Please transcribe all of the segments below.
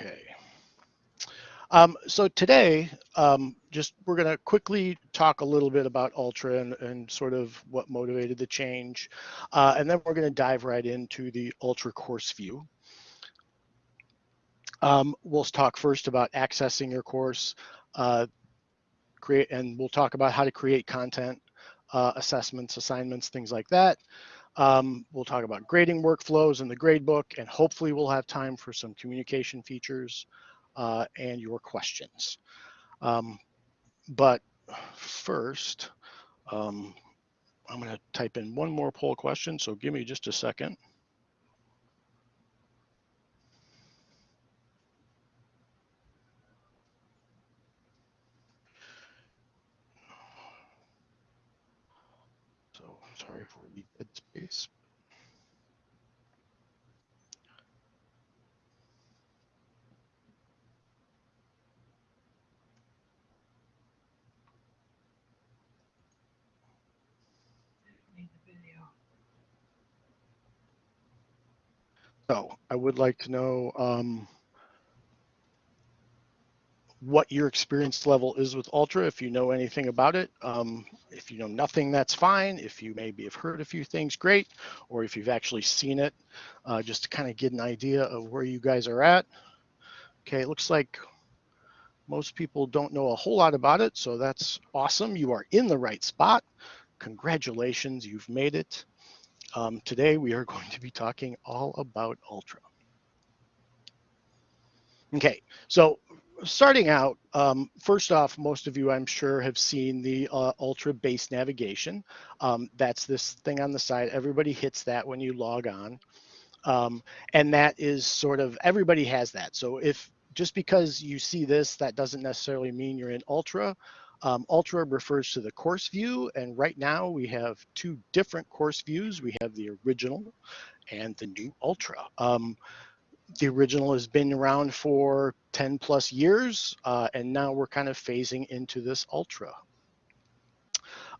Okay. Um, so today, um, just we're going to quickly talk a little bit about Ultra and, and sort of what motivated the change. Uh, and then we're going to dive right into the Ultra course view. Um, we'll talk first about accessing your course, uh, create, and we'll talk about how to create content, uh, assessments, assignments, things like that. Um, we'll talk about grading workflows in the gradebook, and hopefully we'll have time for some communication features uh, and your questions. Um, but first, um, I'm going to type in one more poll question, so give me just a second. So I would like to know um, what your experience level is with Ultra, if you know anything about it. Um, if you know nothing, that's fine. If you maybe have heard a few things, great. Or if you've actually seen it, uh, just to kind of get an idea of where you guys are at. Okay, it looks like most people don't know a whole lot about it, so that's awesome. You are in the right spot. Congratulations, you've made it. Um, today we are going to be talking all about Ultra. Okay, so starting out, um, first off, most of you I'm sure have seen the uh, Ultra base navigation. Um, that's this thing on the side. Everybody hits that when you log on. Um, and that is sort of, everybody has that. So if just because you see this, that doesn't necessarily mean you're in Ultra. Um, Ultra refers to the course view, and right now we have two different course views. We have the original and the new Ultra. The original has been around for 10 plus years, uh, and now we're kind of phasing into this Ultra.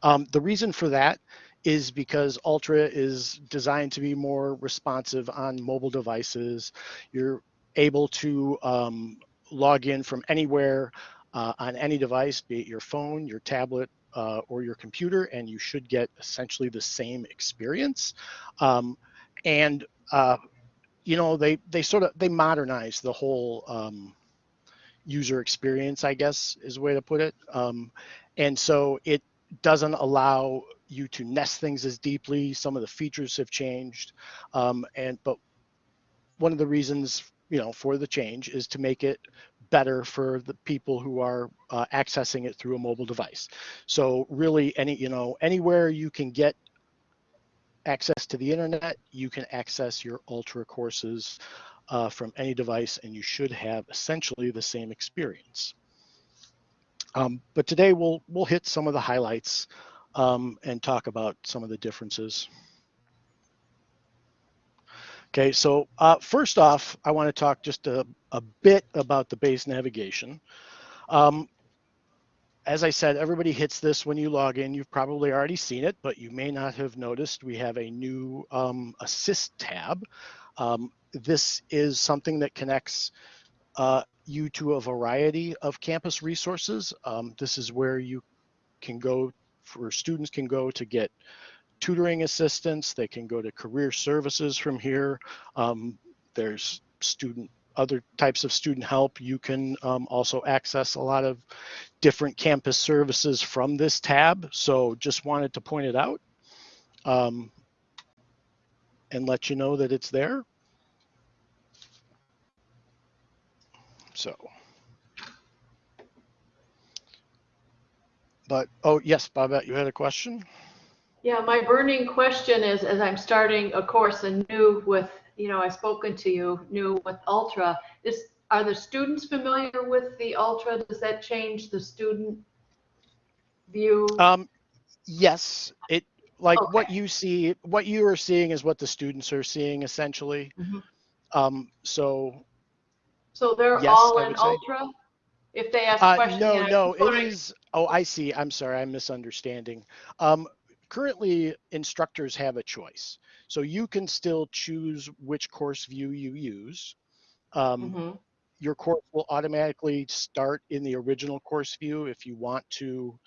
Um, the reason for that is because Ultra is designed to be more responsive on mobile devices. You're able to um, log in from anywhere uh, on any device, be it your phone, your tablet, uh, or your computer, and you should get essentially the same experience. Um, and uh, you know, they they sort of they modernize the whole um, user experience, I guess is a way to put it. Um, and so it doesn't allow you to nest things as deeply. Some of the features have changed, um, and but one of the reasons you know for the change is to make it better for the people who are uh, accessing it through a mobile device. So really any, you know, anywhere you can get access to the internet, you can access your Ultra courses uh, from any device and you should have essentially the same experience. Um, but today we'll, we'll hit some of the highlights um, and talk about some of the differences. Okay, so uh, first off, I want to talk just a, a bit about the base navigation. Um, as I said, everybody hits this when you log in. You've probably already seen it, but you may not have noticed we have a new um, assist tab. Um, this is something that connects uh, you to a variety of campus resources. Um, this is where you can go, for students can go to get tutoring assistance. They can go to career services from here. Um, there's student other types of student help. You can um, also access a lot of different campus services from this tab. So just wanted to point it out um, and let you know that it's there. So, but, oh yes, Babette, you had a question? Yeah, my burning question is, as I'm starting a course anew with, you know, I've spoken to you, new with Ultra, is, are the students familiar with the Ultra? Does that change the student view? Um, yes, it, like what you see, what you are seeing is what the students are seeing essentially. Mhm. Um, so, So they're yes, all in would say. Ultra? If they ask uh, questions? no, no, it is. oh, I see, I'm sorry, I'm misunderstanding. Um, currently instructors have a choice. So you can still choose which course view you use. Um, Mhm. your course will automatically start in the original course view if you want to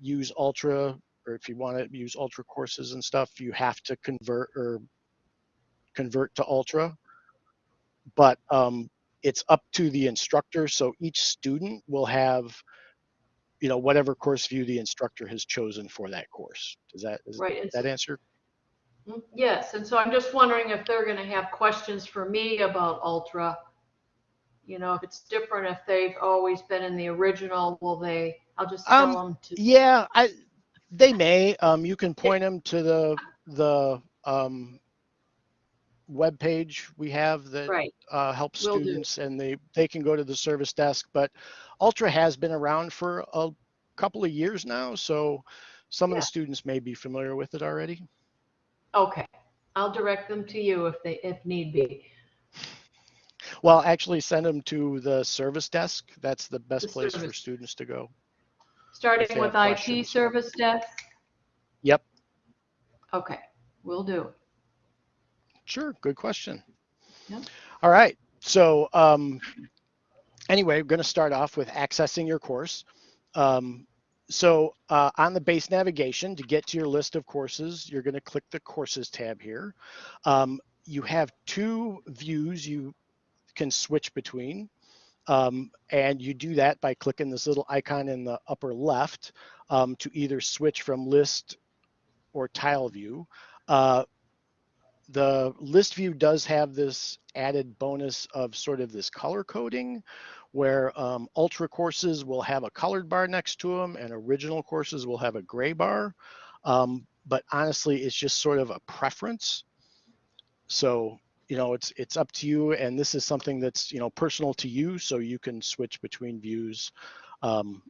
use Ultra or if you want to use Ultra courses and stuff, you have to convert or convert to Ultra. But um, it's up to the instructor. So each student will have, you know, whatever course view the instructor has chosen for that course. Does that, Right. that answer? Mm, Yes, and so I'm just wondering if they're gonna have questions for me about Ultra. You know, if it's different, if they've always been in the original, will they, I'll just Um, tell them to, Yeah, I, they may, um, you can point them to the, the, um, webpage we have that right, uh, helps Will do. students and they, they can go to the service desk, but Ultra has been around for a couple of years now, so some of the students may be familiar with it already. okay. I'll direct them to you if they, if need be. Well, actually send them to the service desk. That's the best The place for students to go. Starting with IT questions. service desk? Yep. Okay, we will do. Sure, good question. Yep. All right, so um, anyway, we're going to start off with accessing your course. Um, so uh, on the base navigation, to get to your list of courses, you're going to click the courses tab here. Um, you have two views you can switch between. Um, and you do that by clicking this little icon in the upper left um, to either switch from list or tile view. Uh, the list view does have this added bonus of sort of this color coding where um, ultra courses will have a colored bar next to them and original courses will have a gray bar. Um, but honestly, it's just sort of a preference. So, you know, it's it's up to you. And this is something that's, you know, personal to you. So you can switch between views. Um,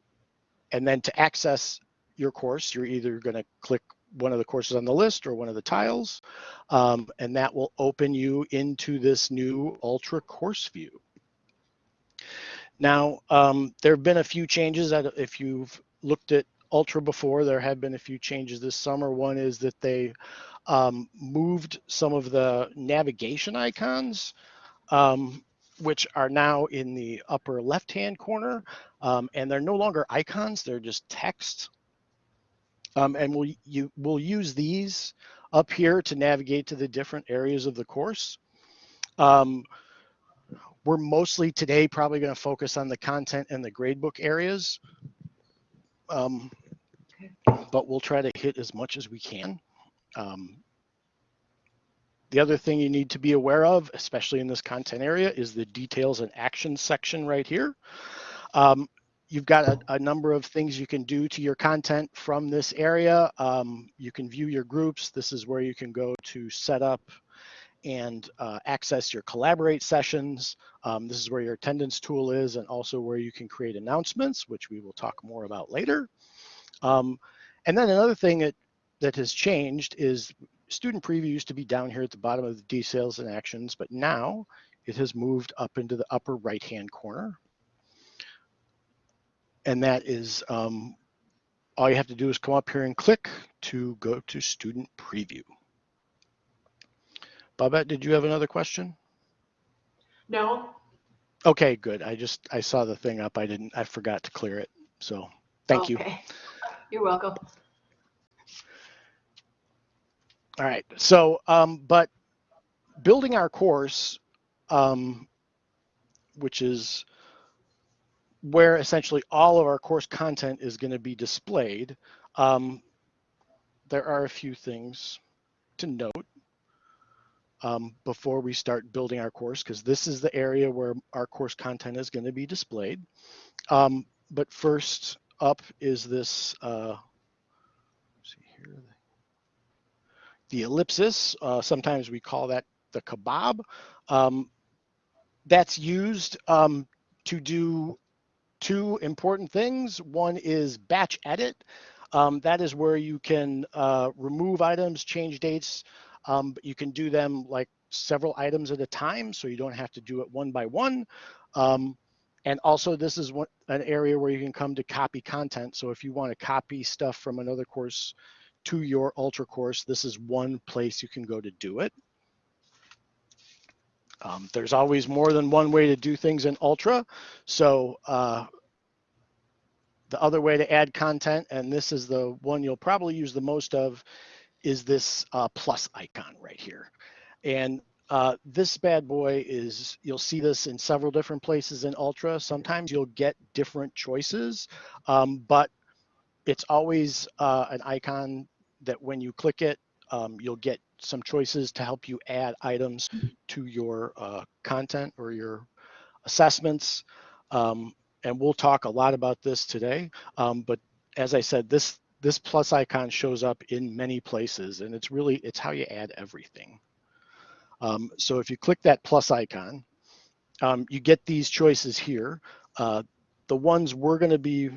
and then to access your course, you're either going to click one of the courses on the list or one of the tiles. Um, and that will open you into this new Ultra course view. Now, um, there have been a few changes that if you've looked at Ultra before, there have been a few changes this summer. One is that they um, moved some of the navigation icons, um, which are now in the upper left-hand corner, um, and they're no longer icons, they're just text. Um, and we'll, you, we'll use these up here to navigate to the different areas of the course. Um, we're mostly today probably going to focus on the content and the gradebook areas. Um, but we'll try to hit as much as we can. Um, the other thing you need to be aware of, especially in this content area, is the details and actions section right here. Um, you've got a, a, number of things you can do to your content from this area. Um, you can view your groups. This is where you can go to set up and uh, access your collaborate sessions. Um, this is where your attendance tool is and also where you can create announcements, which we will talk more about later. Um, and then another thing that, that has changed is student preview used to be down here at the bottom of the details and actions, but now it has moved up into the upper right-hand corner. And that is, um, all you have to do is come up here and click to go to student preview. Babette, did you have another question? No, Okay, good. I just, I saw the thing up. I didn't, I forgot to clear it. So thank you. okay. You're welcome. All right. So, um, but building our course, um, which is where essentially all of our course content is going to be displayed, um, there are a few things to note um, before we start building our course, because this is the area where our course content is going to be displayed. Um, but first up is this, uh, see here, the ellipsis. Uh, sometimes we call that the kebab. Um, that's used um, to do two important things. One is batch edit. Um, that is where you can uh, remove items, change dates, um, but you can do them like several items at a time, so you don't have to do it one by one. Um, and also this is one, an area where you can come to copy content. So if you want to copy stuff from another course to your Ultra course, this is one place you can go to do it. Um, there's always more than one way to do things in Ultra. So uh, the other way to add content, and this is the one you'll probably use the most of, is this uh, plus icon right here. And uh, this bad boy is, you'll see this in several different places in Ultra. Sometimes you'll get different choices, um, but it's always uh, an icon that when you click it, um, you'll get some choices to help you add items to your uh, content or your assessments. Um, and we'll talk a lot about this today. Um, but as I said, this this plus icon shows up in many places and it's really, it's how you add everything. Um, so if you click that plus icon, um, you get these choices here. Uh, the ones we're gonna be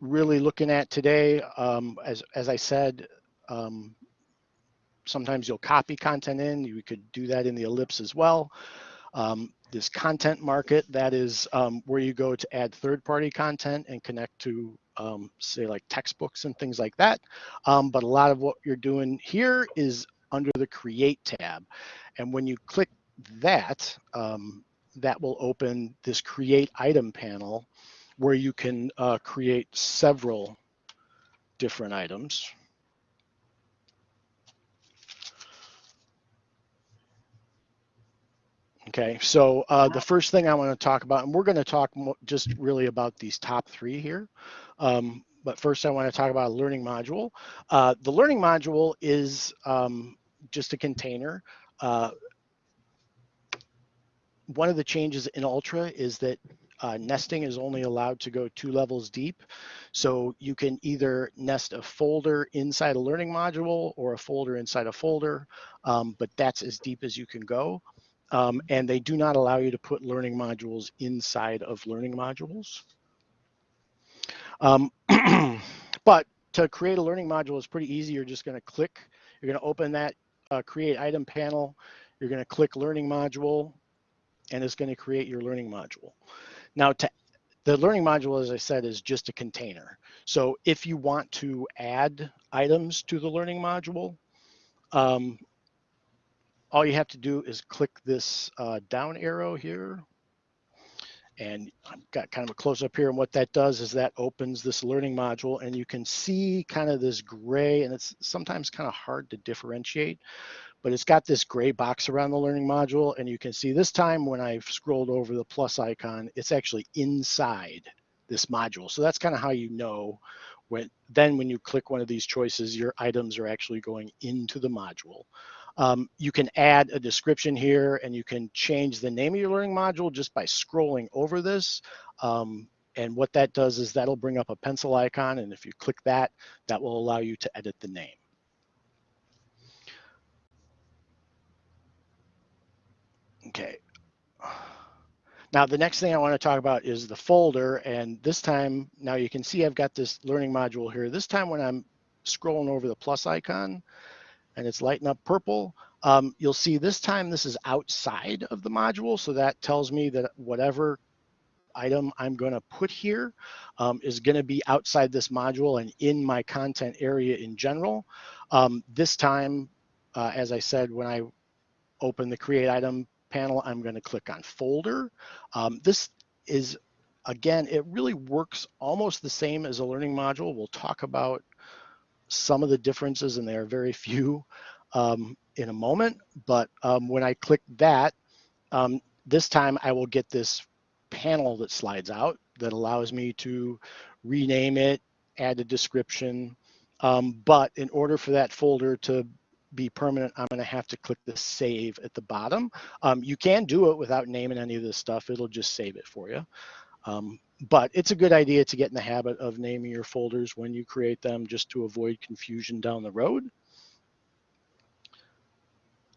really looking at today, um, as, as I said, um, sometimes you'll copy content in, you could do that in the ellipse as well. Um, this content market, that is um, where you go to add third-party content and connect to, um, say, like textbooks and things like that. Um, but a lot of what you're doing here is under the Create tab. And when you click that, um, that will open this Create Item panel where you can uh, create several different items. Okay, so uh, the first thing I want to talk about, and we're going to talk just really about these top three here. Um, but first I want to talk about a learning module. Uh, the learning module is um, just a container. Uh, one of the changes in Ultra is that uh, nesting is only allowed to go two levels deep. So you can either nest a folder inside a learning module or a folder inside a folder, um, but that's as deep as you can go. Um, and they do not allow you to put learning modules inside of learning modules. Um, but to create a learning module is pretty easy. You're just gonna click, you're gonna open that uh, create item panel, you're gonna click learning module, and it's gonna create your learning module. Now to the learning module, as I said, is just a container. So if you want to add items to the learning module, um, all you have to do is click this uh, down arrow here. And I've got kind of a close up here. And what that does is that opens this learning module and you can see kind of this gray and it's sometimes kind of hard to differentiate, but it's got this gray box around the learning module. And you can see this time when I've scrolled over the plus icon, it's actually inside this module. So that's kind of how you know when then when you click one of these choices, your items are actually going into the module. Um, you can add a description here and you can change the name of your learning module just by scrolling over this. Um, and what that does is that'll bring up a pencil icon. And if you click that, that will allow you to edit the name. Okay. Now, the next thing I want to talk about is the folder. And this time, now you can see I've got this learning module here. This time when I'm scrolling over the plus icon, and it's lighting up purple. Um, you'll see this time this is outside of the module. So that tells me that whatever item I'm going to put here um, is going to be outside this module and in my content area in general. Um, this time, uh, as I said, when I open the create item panel, I'm going to click on folder. Um, this is, again, it really works almost the same as a learning module. We'll talk about some of the differences, and there are very few um, in a moment. But um, when I click that, um, this time I will get this panel that slides out that allows me to rename it, add a description. Um, but in order for that folder to be permanent, I'm gonna have to click the save at the bottom. Um, you can do it without naming any of this stuff. It'll just save it for you. Um, but it's a good idea to get in the habit of naming your folders when you create them just to avoid confusion down the road.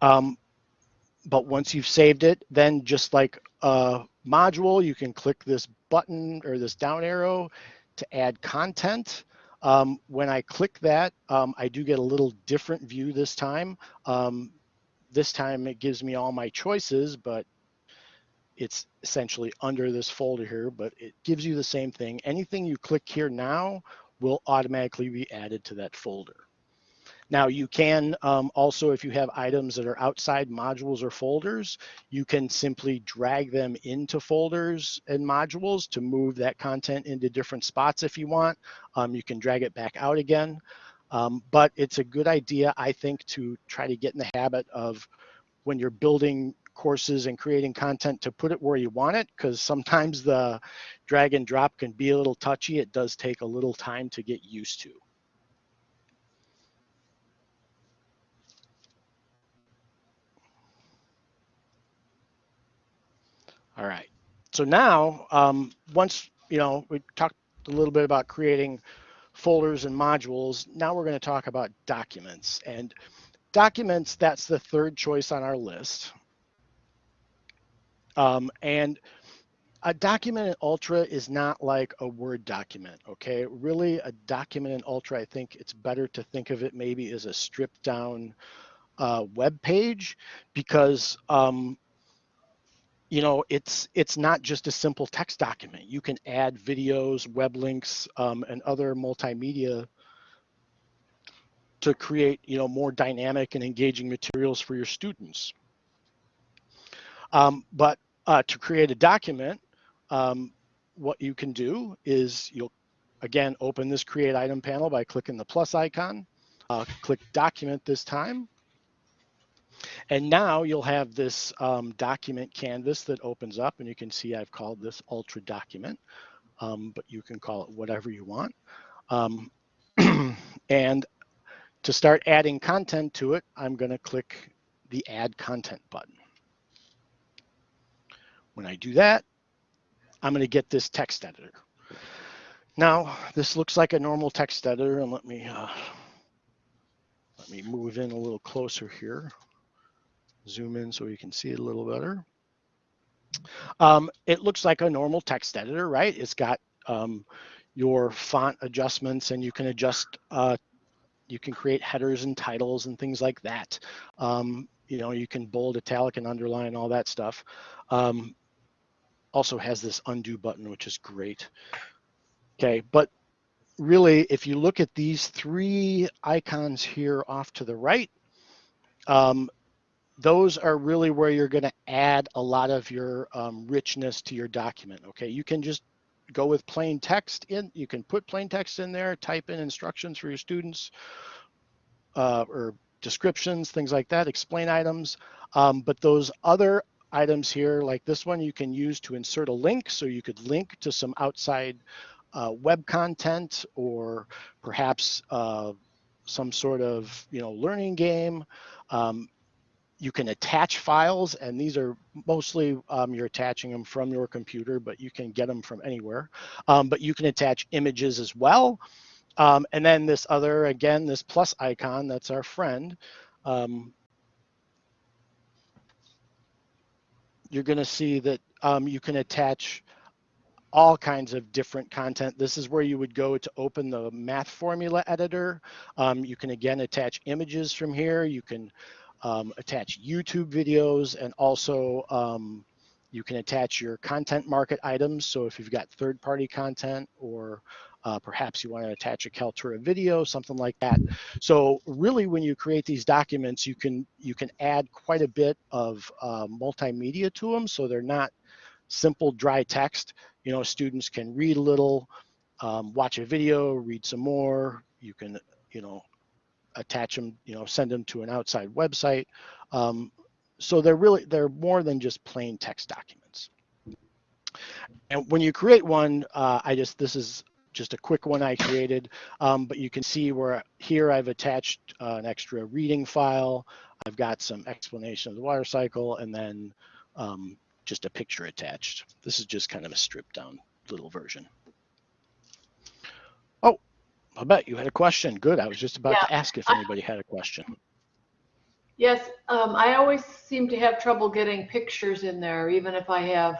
Um, but once you've saved it, then just like a module, you can click this button or this down arrow to add content. Um, when I click that, um, I do get a little different view this time. Um, this time it gives me all my choices, but it's essentially under this folder here, but it gives you the same thing. Anything you click here now will automatically be added to that folder. Now you can um, also, if you have items that are outside modules or folders, you can simply drag them into folders and modules to move that content into different spots if you want. Um, you can drag it back out again. Um, but it's a good idea, I think, to try to get in the habit of when you're building courses and creating content to put it where you want it because sometimes the drag and drop can be a little touchy. It does take a little time to get used to. All right. So now, um, once, you know, we talked a little bit about creating folders and modules. Now we're going to talk about documents. And documents, that's the third choice on our list. Um, and a document in Ultra is not like a Word document, okay? Really, a document in Ultra, I think it's better to think of it maybe as a stripped down uh, web page because um, you know, it's it's not just a simple text document. You can add videos, web links, um, and other multimedia to create, you know, more dynamic and engaging materials for your students. Um, but uh, to create a document, um, what you can do is you'll, again, open this create item panel by clicking the plus icon, uh, click document this time, and now you'll have this um, document canvas that opens up and you can see I've called this ultra document, um, but you can call it whatever you want. Um, and to start adding content to it, I'm gonna click the add content button. When I do that, I'm gonna get this text editor. Now, this looks like a normal text editor and let me, uh, let me move in a little closer here zoom in so you can see it a little better. Um, it looks like a normal text editor, right? It's got um, your font adjustments and you can adjust, uh, you can create headers and titles and things like that. Um, you know, you can bold, italic, and underline all that stuff. Um, also has this undo button, which is great. Okay, but really, if you look at these three icons here off to the right, um, those are really where you're going to add a lot of your um, richness to your document. Okay, you can just go with plain text in. You can put plain text in there, type in instructions for your students uh, or descriptions, things like that, explain items. Um, but those other items here, like this one, you can use to insert a link. So you could link to some outside uh, web content or perhaps uh, some sort of you know learning game. Um, you can attach files and these are mostly um, you're attaching them from your computer but you can get them from anywhere um, but you can attach images as well um, and then this other again this plus icon that's our friend um, you're going to see that um, you can attach all kinds of different content. This is where you would go to open the math formula editor. Um, you can again attach images from here. You can um, attach YouTube videos and also um, you can attach your content market items. So if you've got third party content or uh, perhaps you want to attach a Kaltura video, something like that. So really when you create these documents, you can you can add quite a bit of uh, multimedia to them. So they're not simple dry text. You know, students can read a little, um, watch a video, read some more. You can, you know, attach them, you know, send them to an outside website. Um, so they're really, they're more than just plain text documents. And when you create one, uh, I just, this is just a quick one I created, um, but you can see where here I've attached uh, an extra reading file. I've got some explanation of the water cycle and then um, just a picture attached. This is just kind of a stripped down little version. Oh, Babette you had a question. Good. I was just about Yeah. to ask if anybody had a question. Yes, um, I always seem to have trouble getting pictures in there, even if I have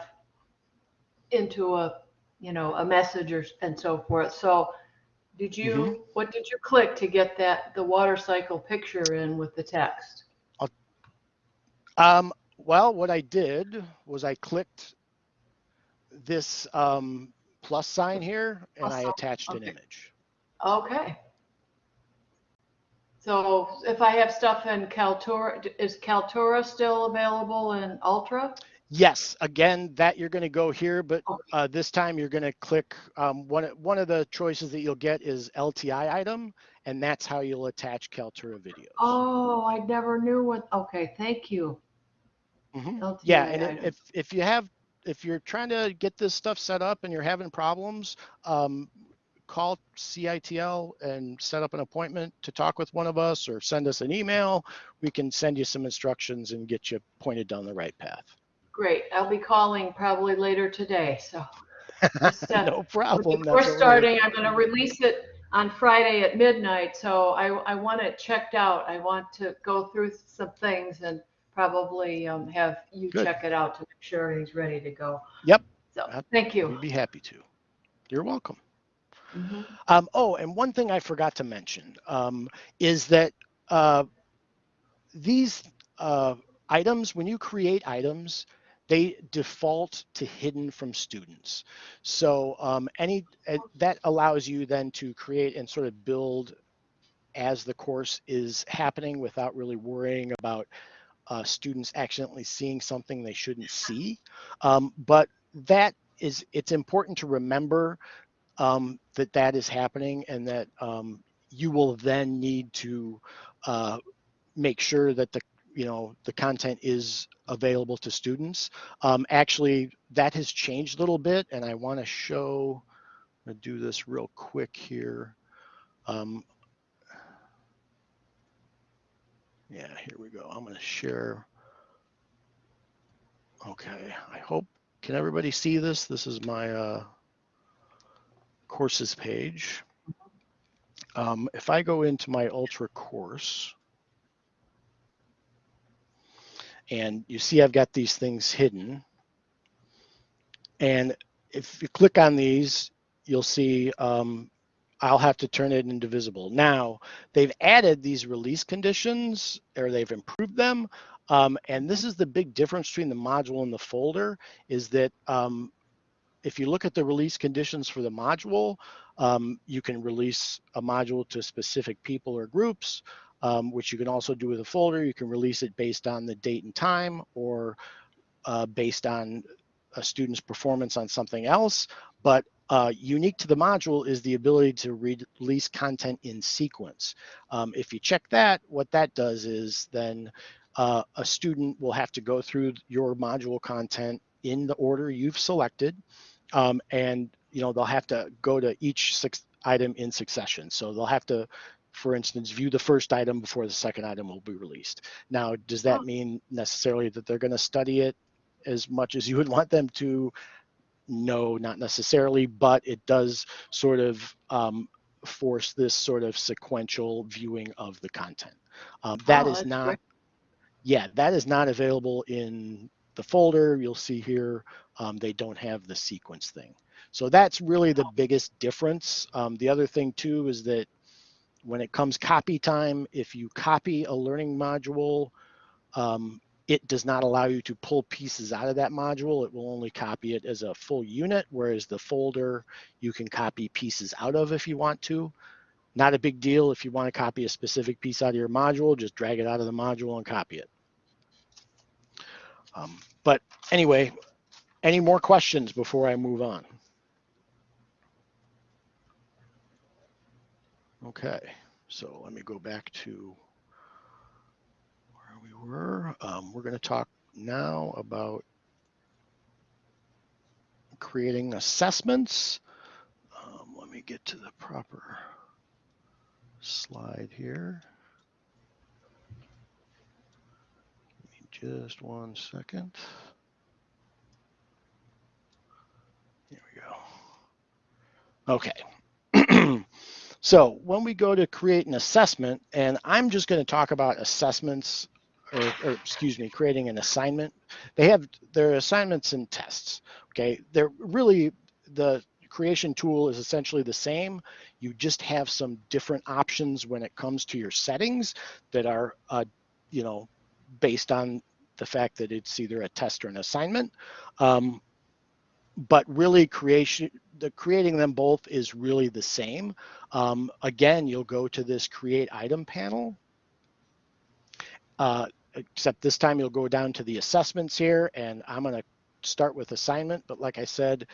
into a, you know, a message or, and so forth. So did you, Mm-hmm. what did you click to get that, the water cycle picture in with the text? Um, well, what I did was I clicked this um, plus sign here and I Plus sign, attached an image. Okay. So if I have stuff in Kaltura, is Kaltura still available in Ultra? Yes, again, that you're going to go here, but uh, this time you're going to click, um, one, one of the choices that you'll get is LTI item, and that's how you'll attach Kaltura videos. Oh, I never knew what, okay, thank you. Mhm. Yeah, and item. if, if you have, if you're trying to get this stuff set up and you're having problems, um, call CITL and set up an appointment to talk with one of us or send us an email. We can send you some instructions and get you pointed down the right path. Great, I'll be calling probably later today, so. Just, uh, No problem. Worry. starting, I'm gonna release it on Friday at midnight, so I, I want it checked out. I want to go through some things and probably um, have you Good. check it out to make sure everything's ready to go. Yep. So, thank you. We'd be happy to. You're welcome. Mhm. Um, oh, and one thing I forgot to mention um, is that uh, these uh, items, when you create items, they default to hidden from students. So um, any that allows you then to create and sort of build as the course is happening without really worrying about uh, students accidentally seeing something they shouldn't see. Um, but that is, it's important to remember um, that that is happening and that um, you will then need to uh, make sure that the you know the content is available to students. Um, actually, that has changed a little bit, and I want to show. I'm gonna do this real quick here. Um, yeah, here we go. I'm going to share. Okay, I hope can everybody see this? This is my uh, courses page. Um, if I go into my Ultra course, and you see I've got these things hidden, and if you click on these, you'll see um, I'll have to turn it into visible. Now, they've added these release conditions, or they've improved them, um, and this is the big difference between the module and the folder, is that um, if you look at the release conditions for the module, um, you can release a module to specific people or groups, um, which you can also do with a folder. You can release it based on the date and time or uh, based on a student's performance on something else. But uh, unique to the module is the ability to re release content in sequence. Um, if you check that, what that does is then uh, a student will have to go through your module content in the order you've selected. Um, and you know they'll have to go to each item in succession. So they'll have to, for instance, view the first item before the second item will be released. Now, does that Oh. mean necessarily that they're going to study it as much as you would want them to? No, not necessarily, but it does sort of um, force this sort of sequential viewing of the content. Um, that Oh, is not, great. yeah, that is not available in the folder. You'll see here, um, they don't have the sequence thing. So that's really the biggest difference. Um, the other thing too is that when it comes copy time, if you copy a learning module, um, it does not allow you to pull pieces out of that module. It will only copy it as a full unit, whereas the folder you can copy pieces out of if you want to. Not a big deal if you want to copy a specific piece out of your module, just drag it out of the module and copy it. Um, but anyway, any more questions before I move on? Okay, so let me go back to where we were. Um, we're going to talk now about creating assessments. Um, let me get to the proper slide here. Give me just one second. Here we go. Okay. so when we go to create an assessment, and I'm just going to talk about assessments, or, or excuse me, creating an assignment. They have their assignments and tests. Okay, they're really the creation tool is essentially the same. You just have some different options when it comes to your settings that are, uh, you know, based on the fact that it's either a test or an assignment. Um, but really creation the creating them both is really the same. Um, again, you'll go to this create item panel. Uh, except this time you'll go down to the assessments here and I'm going to start with assignment. But like I said,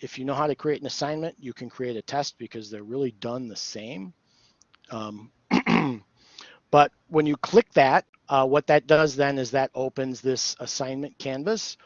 if you know how to create an assignment, you can create a test because they're really done the same. Um, but when you click that, uh, what that does then is that opens this assignment canvas.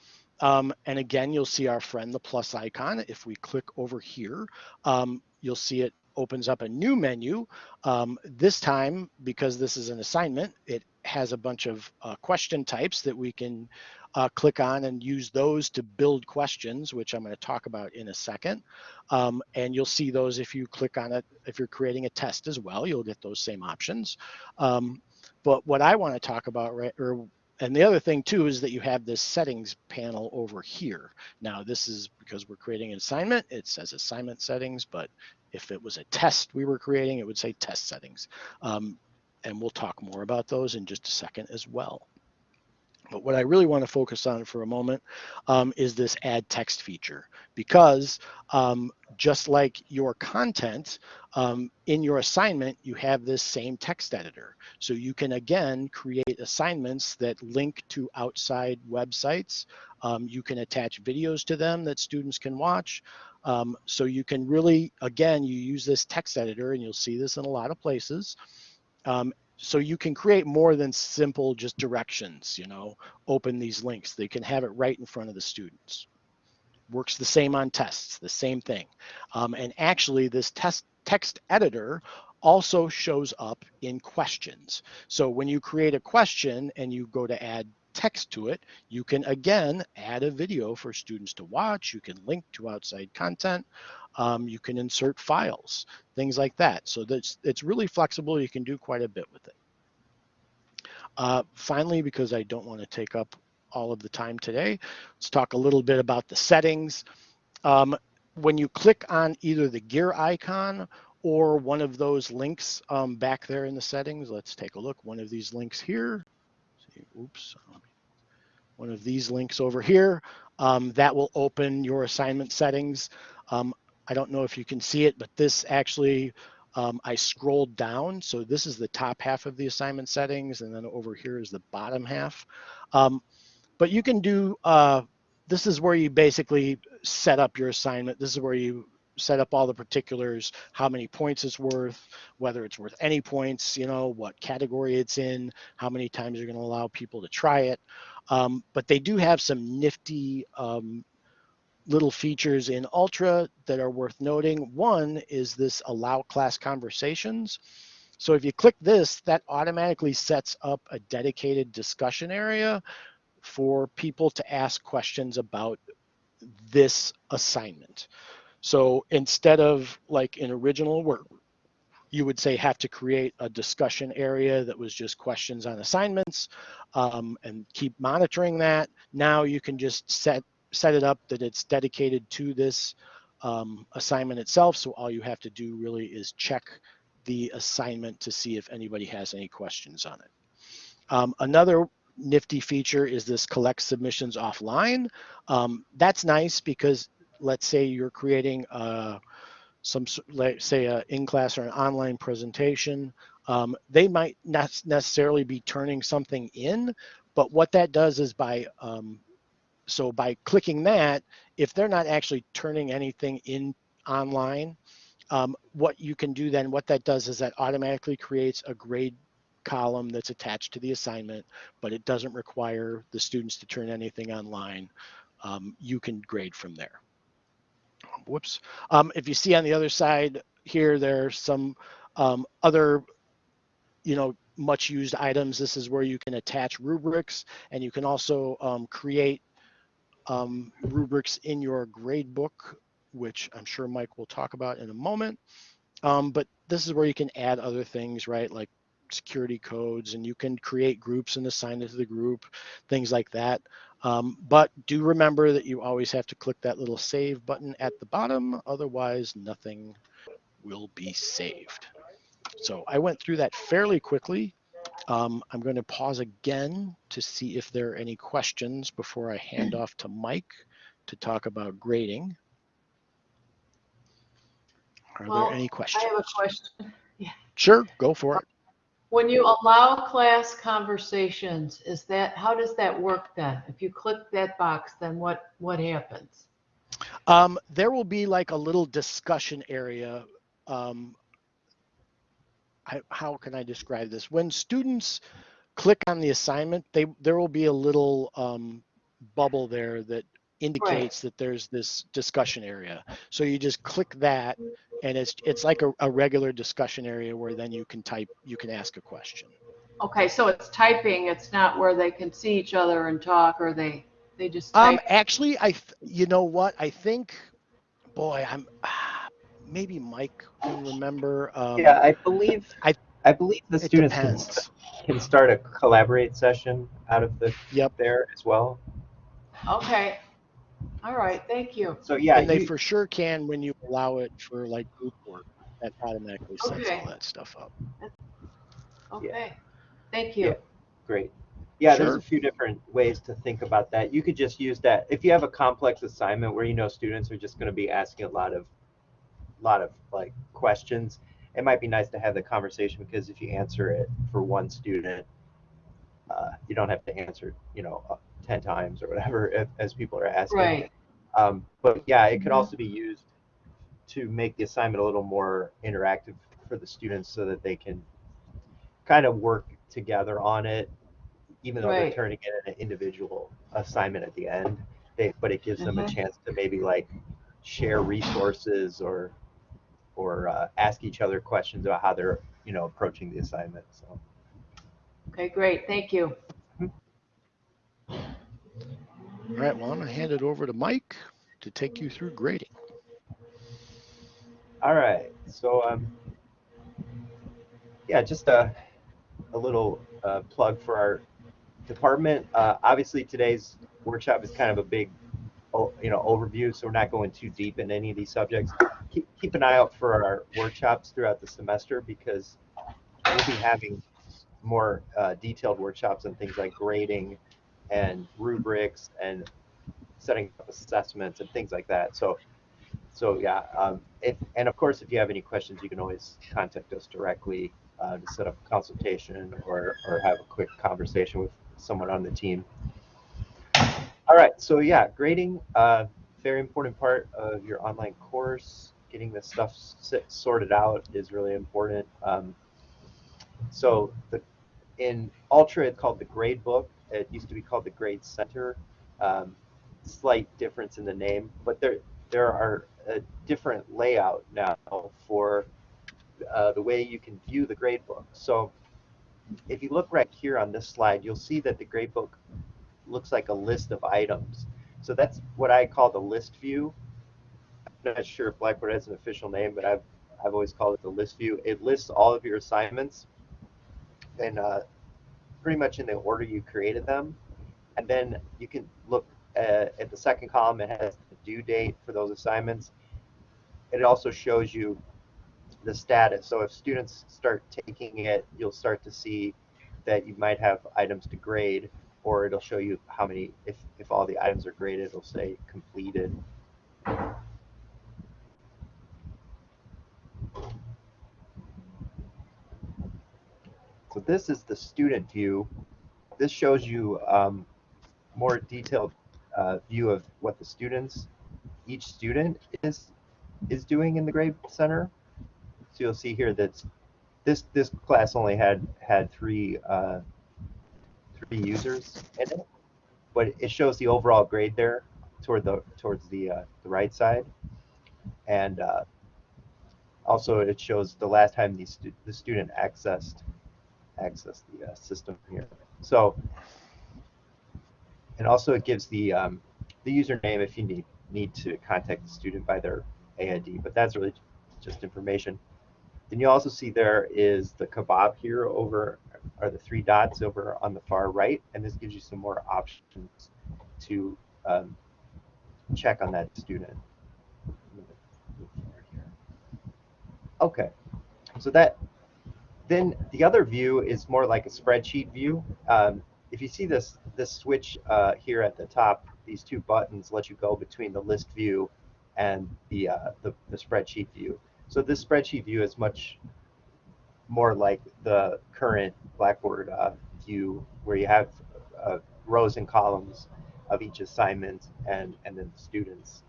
Um, and again, you'll see our friend, the plus icon. If we click over here, um, you'll see it opens up a new menu. Um, this time, because this is an assignment, it has a bunch of uh, question types that we can uh, click on and use those to build questions, which I'm going to talk about in a second. Um, and you'll see those if you click on it, if you're creating a test as well, you'll get those same options. Um, but what I want to talk about, right, or and the other thing too is that you have this settings panel over here. Now this is because we're creating an assignment, it says assignment settings, but if it was a test we were creating, it would say test settings. Um, and we'll talk more about those in just a second as well. But what I really want to focus on for a moment um, is this add text feature because um, just like your content um, in your assignment, you have this same text editor. So you can again create assignments that link to outside websites. Um, you can attach videos to them that students can watch. Um, so you can really, again, you use this text editor and you'll see this in a lot of places. Um, so you can create more than simple just directions, you know, open these links. They can have it right in front of the students. Works the same on tests, the same thing. Um, and actually this test text editor also shows up in questions. So when you create a question and you go to add text to it, you can again add a video for students to watch. You can link to outside content. Um, you can insert files, things like that. So that's it's really flexible. You can do quite a bit with it. Uh, finally, because I don't want to take up all of the time today, let's talk a little bit about the settings. Um, when you click on either the gear icon or one of those links um, back there in the settings, let's take a look. One of these links here. See, oops, one of these links over here. Um, that will open your assignment settings. Um, I don't know if you can see it, but this actually, um, I scrolled down. So this is the top half of the assignment settings, and then over here is the bottom half. Um, but you can do, uh, this is where you basically set up your assignment. This is where you set up all the particulars, how many points it's worth, whether it's worth any points, you know, what category it's in, how many times you're going to allow people to try it. Um, but they do have some nifty um, little features in Ultra that are worth noting. One is this allow class conversations. So if you click this, that automatically sets up a dedicated discussion area for people to ask questions about this assignment. So instead of like in original work, you would say have to create a discussion area that was just questions on assignments um, and keep monitoring that. Now you can just set set it up that it's dedicated to this um, assignment itself. So all you have to do really is check the assignment to see if anybody has any questions on it. Um, another nifty feature is this collect submissions offline. Um, that's nice because let's say you're creating a, some say a in-class or an online presentation, um, they might not necessarily be turning something in, but what that does is by um, so by clicking that, if they're not actually turning anything in online, um, what you can do then, what that does is that automatically creates a grade column that's attached to the assignment, but it doesn't require the students to turn anything online. Um, you can grade from there whoops. Um, if you see on the other side here, there's some um, other, you know, much used items. This is where you can attach rubrics and you can also um, create um, rubrics in your grade book, which I'm sure Mike will talk about in a moment. Um, but this is where you can add other things, right? Like security codes and you can create groups and assign it to the group, things like that. Um, but do remember that you always have to click that little save button at the bottom, otherwise nothing will be saved. So I went through that fairly quickly. Um, I'm going to pause again to see if there are any questions before I hand off to Mike to talk about grading. Are Well, there any I questions? have a question. Sure, go for it. When you allow class conversations, is that, how does that work then? If you click that box, then what, what happens? Um, there will be like a little discussion area. Um, I, how can I describe this? When students click on the assignment, they there will be a little um, bubble there that indicates that there's this discussion area. So you just click that, and it's it's like a, a regular discussion area where then you can type, you can ask a question. Okay, so it's typing, it's not where they can see each other and talk, or they, they just Um, actually, I, th- you know what? I think, boy, I'm maybe Mike can remember. Um, Yeah, I believe, I- I believe the it students can, can start a collaborate session out of the, Yep. there as well. Okay, all right, thank you. So yeah, and they you- for sure can when you allow it for like group work. That automatically sets Okay. all that stuff up. Okay, thank you. Yeah. great. Yeah, there's a few different ways to think about that. You could just use that if you have a complex assignment where you know students are just going to be asking a lot of, lot of like questions. It might be nice to have the conversation because if you answer it for one student, uh, you don't have to answer, you know, uh, ten times or whatever if, as people are asking. Right, Um, but yeah, it could Mhm. also be used to make the assignment a little more interactive for the students so that they can kind of work together on it, even though they're Right. turning in an individual assignment at the end. They, but it gives them a Mhm. chance to maybe like share resources or or uh, ask each other questions about how they're you know approaching the assignment. So okay, great, thank you. All right, well, I'm gonna hand it over to Mike to take you through grading. All right. So, um, yeah, just a, a little uh, plug for our department. Uh, obviously, today's workshop is kind of a big, you know, overview, so we're not going too deep in any of these subjects. Keep, keep an eye out for our workshops throughout the semester because we'll be having more uh, detailed workshops on things like grading and rubrics and setting up assessments and things like that. So so yeah, um, if, and of course, if you have any questions, you can always contact us directly uh, to set up a consultation or, or have a quick conversation with someone on the team. All right, so yeah, grading, uh, very important part of your online course. Getting this stuff sorted out is really important. Um, so the in Ultra, it's called the Grade Book. It used to be called the Grade Center. Um, slight difference in the name, but there there are a different layout now for uh, the way you can view the gradebook. So if you look right here on this slide, you'll see that the gradebook looks like a list of items. So that's what I call the list view. I'm not sure if Blackboard has an official name, but I've, I've always called it the list view. It lists all of your assignments and uh, pretty much in the order you created them. And then you can look uh, at the second column, it has the due date for those assignments. It also shows you the status. So if students start taking it, you'll start to see that you might have items to grade, or it'll show you how many, if, if all the items are graded, it'll say completed. This is the student view. This shows you um, more detailed uh, view of what the students, each student is is doing in the grade center. So you'll see here that this this class only had had three uh, three users in it, but it shows the overall grade there toward the towards the uh, the right side, and uh, also it shows the last time the stu- the student accessed accessed the uh, system here. So and also it gives the um, the username if you need need to contact the student by their AID, but that's really just information. Then you also see there is the kebab here over, are the three dots over on the far right, and this gives you some more options to um, check on that student. Okay, so that then the other view is more like a spreadsheet view. Um, if you see this this switch uh, here at the top, these two buttons let you go between the list view and the, uh, the, the spreadsheet view. So this spreadsheet view is much more like the current Blackboard uh, view where you have uh, rows and columns of each assignment and, and then students.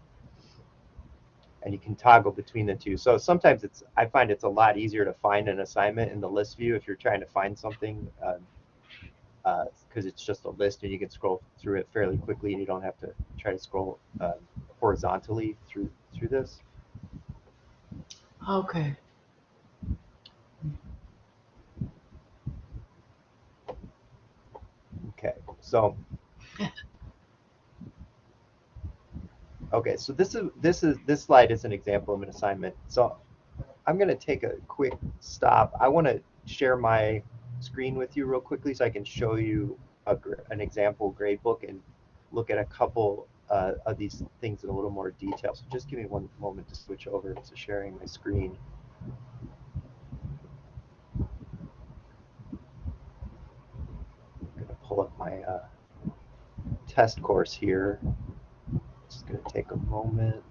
And you can toggle between the two. So sometimes it's, I find it's a lot easier to find an assignment in the list view if you're trying to find something because uh, uh, it's just a list and you can scroll through it fairly quickly and you don't have to try to scroll uh, horizontally through through this. Okay. Okay, so okay, so this is this is this slide is an example of an assignment. So I'm going to take a quick stop. I want to share my screen with you real quickly so I can show you a, an example gradebook and look at a couple uh, of these things in a little more detail. So just give me one moment to switch over to sharing my screen. I'm going to pull up my uh, test course here. Gonna take a moment.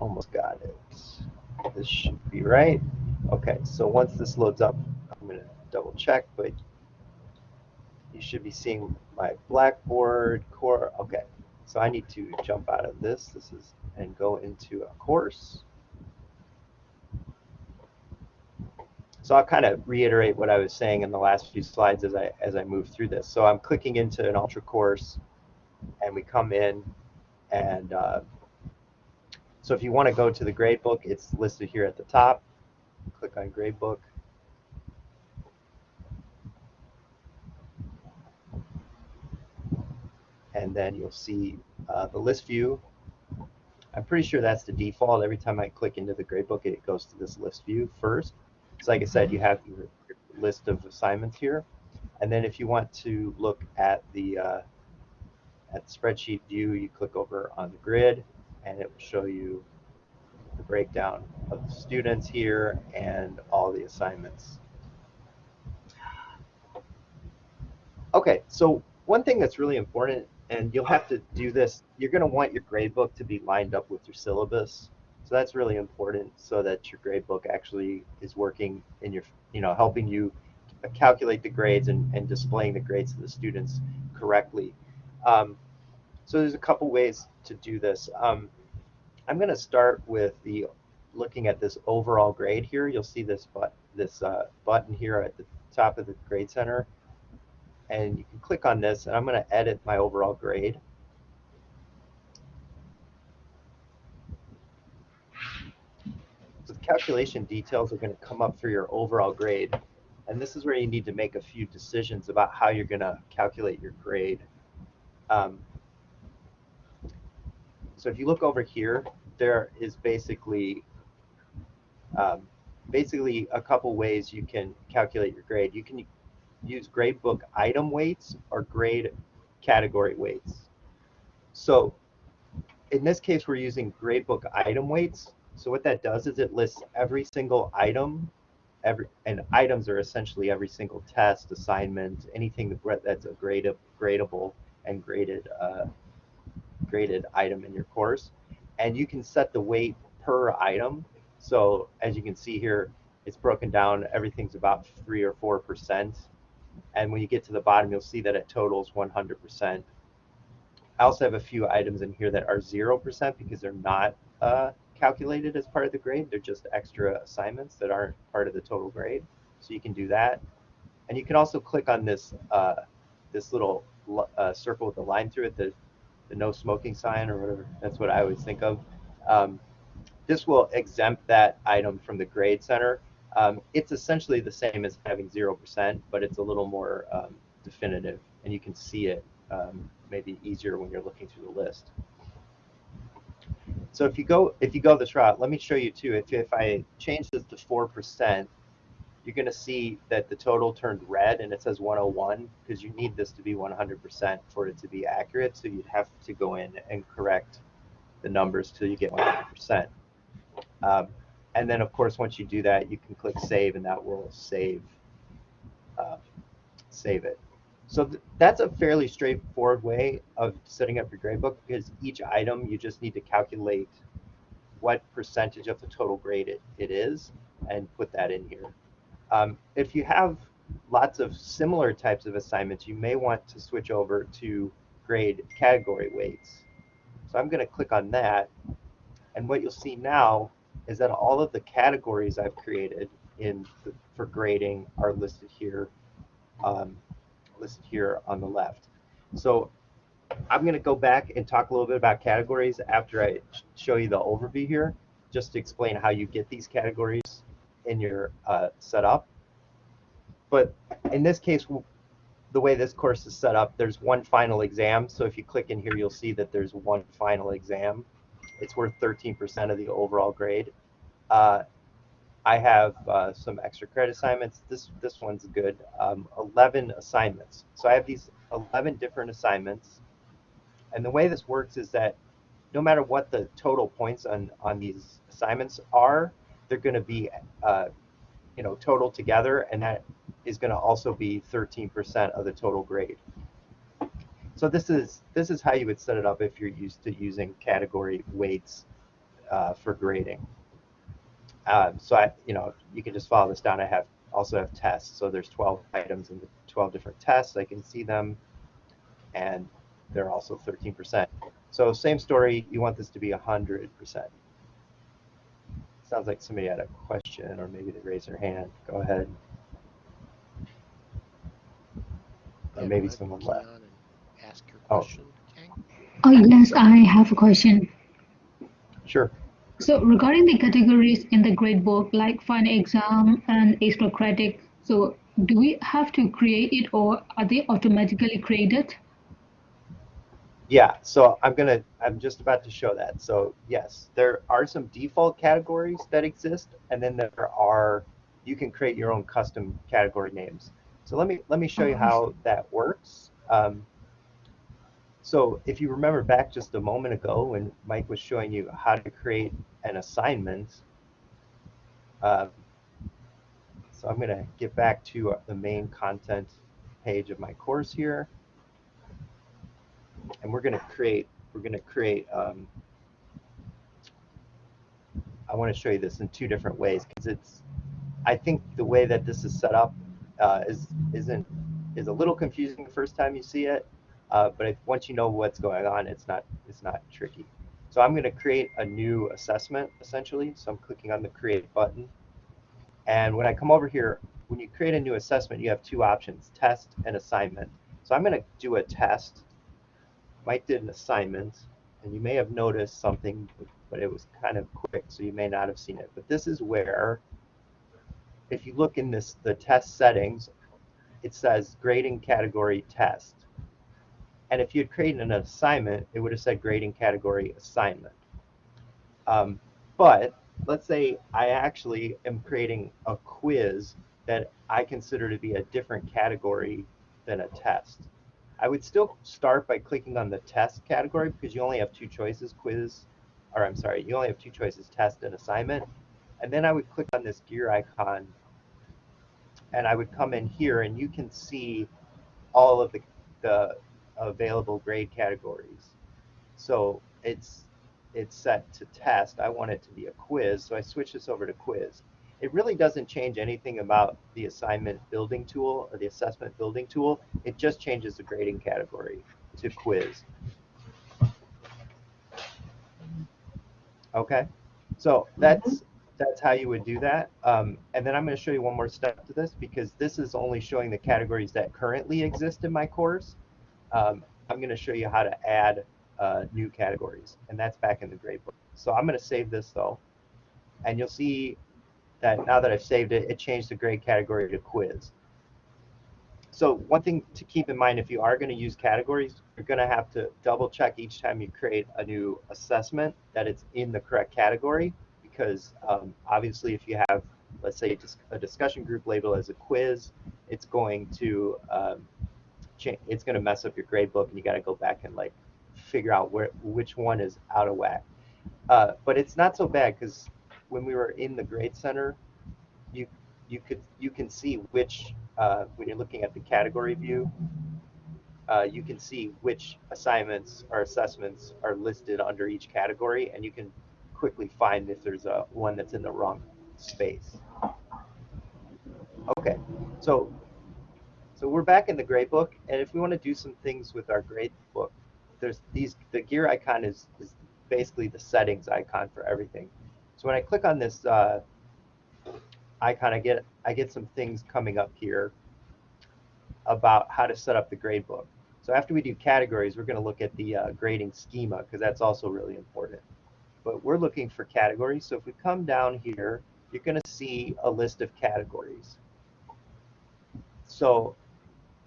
Almost got it. This should be right. Okay, so once this loads up, I'm gonna double check, but you should be seeing my Blackboard core. Okay, so I need to jump out of this. This is and go into a course. So I'll kind of reiterate what I was saying in the last few slides as I as I move through this. So I'm clicking into an ultra course, and we come in, and uh, so if you want to go to the gradebook, it's listed here at the top. Click on gradebook. And then you'll see uh, the list view. I'm pretty sure that's the default. Every time I click into the gradebook, it goes to this list view first. So like I said, you have your list of assignments here. And then if you want to look at the uh, at the spreadsheet view, you click over on the grid and it will show you the breakdown of the students here and all the assignments. Okay, so one thing that's really important, and you'll have to do this, you're going to want your gradebook to be lined up with your syllabus. So that's really important so that your gradebook actually is working in your, you know, helping you calculate the grades and, and displaying the grades to the students correctly. Um, so there's a couple ways to do this. Um, I'm going to start with the looking at this overall grade here. You'll see this but this uh, button here at the top of the grade center, and you can click on this, and I'm going to edit my overall grade. So the calculation details are going to come up for your overall grade. And this is where you need to make a few decisions about how you're going to calculate your grade. Um, so if you look over here, there is basically um, basically a couple ways you can calculate your grade. You can use gradebook item weights or grade category weights. So in this case, we're using gradebook item weights. So what that does is it lists every single item, every and items are essentially every single test, assignment, anything that's a grade, gradable and graded uh, graded item in your course. And you can set the weight per item. So as you can see here, it's broken down. Everything's about three or four percent. And when you get to the bottom, you'll see that it totals 100%. I also have a few items in here that are 0% because they're not uh, calculated as part of the grade. They're just extra assignments that aren't part of the total grade. So you can do that. And you can also click on this uh, this little uh, circle with the line through it, the, the no smoking sign or whatever. That's what I always think of. Um, this will exempt that item from the grade center. Um, it's essentially the same as having 0%, but it's a little more um, definitive and you can see it um, maybe easier when you're looking through the list. So if you go if you go this route, let me show you too. If if I change this to four percent, you're going to see that the total turned red and it says 101 because you need this to be 100% for it to be accurate. So you'd have to go in and correct the numbers till you get 100%. Um, and then of course, once you do that, you can click save and that will save uh, save it. So th that's a fairly straightforward way of setting up your gradebook because each item you just need to calculate what percentage of the total grade it, it is and put that in here. Um, if you have lots of similar types of assignments, you may want to switch over to grade category weights. So I'm going to click on that. And what you'll see now is that all of the categories I've created in the, for grading are listed here, um, listed here on the left. So I'm going to go back and talk a little bit about categories after I show you the overview here, just to explain how you get these categories in your uh, setup. But in this case, the way this course is set up, there's one final exam. So if you click in here, you'll see that there's one final exam. It's worth 13% of the overall grade. Uh, I have uh, some extra credit assignments. This this one's good. Um, 11 assignments. So I have these 11 different assignments. And the way this works is that no matter what the total points on, on these assignments are, they're going to be, uh, you know, total together, and that is going to also be 13% of the total grade. So this is this is how you would set it up if you're used to using category weights uh, for grading. Um, so I, you know, you can just follow this down. I have also have tests. So there's 12 items in the 12 different tests. I can see them, and they're also 13%. So same story. You want this to be 100%. Sounds like somebody had a question, or maybe they raised their hand. Go ahead. Or maybe go someone Keon, left. Ask your Oh. question, Kang. Oh, yes, I have a question. Sure. So regarding the categories in the grade book, like final exam and extra credit, so do we have to create it or are they automatically created? Yeah, so I'm gonna, I'm just about to show that. So yes, there are some default categories that exist, and then there are, you can create your own custom category names. So let me, let me show you how that works. Um, so if you remember back just a moment ago when Mike was showing you how to create an assignment, uh, so I'm gonna get back to the main content page of my course here and we're going to create we're going to create um, I want to show you this in two different ways because it's I think the way that this is set up uh, is isn't is a little confusing the first time you see it uh, but if, once you know what's going on it's not it's not tricky. So I'm going to create a new assessment essentially. So I'm clicking on the create button. And when I come over here when you create a new assessment you have two options test and assignment. So I'm going to do a test Mike did an assignment, and you may have noticed something, but it was kind of quick, so you may not have seen it. But this is where, if you look in this the test settings, it says grading category test. And if you had created an assignment, it would have said grading category assignment. Um, but let's say I actually am creating a quiz that I consider to be a different category than a test. I would still start by clicking on the test category because you only have two choices, quiz, or I'm sorry, you only have two choices, test and assignment. And then I would click on this gear icon and I would come in here and you can see all of the, the available grade categories. So it's, it's set to test. I want it to be a quiz, so I switch this over to quiz. It really doesn't change anything about the assignment building tool or the assessment building tool. It just changes the grading category to quiz. Okay, so that's that's how you would do that. Um, and then I'm going to show you one more step to this because this is only showing the categories that currently exist in my course. Um, I'm going to show you how to add uh, new categories, and that's back in the gradebook. So I'm going to save this though, and you'll see that now that I've saved it, it changed the grade category to quiz. So one thing to keep in mind if you are going to use categories, you're going to have to double check each time you create a new assessment that it's in the correct category because um, obviously if you have, let's say, just a discussion group label as a quiz, it's going to um, it's going to mess up your grade book and you got to go back and like figure out where which one is out of whack. Uh, but it's not so bad because when we were in the grade center, you you could you can see which uh, when you're looking at the category view, uh, you can see which assignments or assessments are listed under each category, and you can quickly find if there's a one that's in the wrong space. Okay, so so we're back in the grade book, and if we want to do some things with our grade book, there's these the gear icon is is basically the settings icon for everything. So when I click on this uh, icon, I get I get some things coming up here about how to set up the gradebook. So after we do categories, we're going to look at the uh, grading schema because that's also really important. But we're looking for categories. So if we come down here, you're going to see a list of categories. So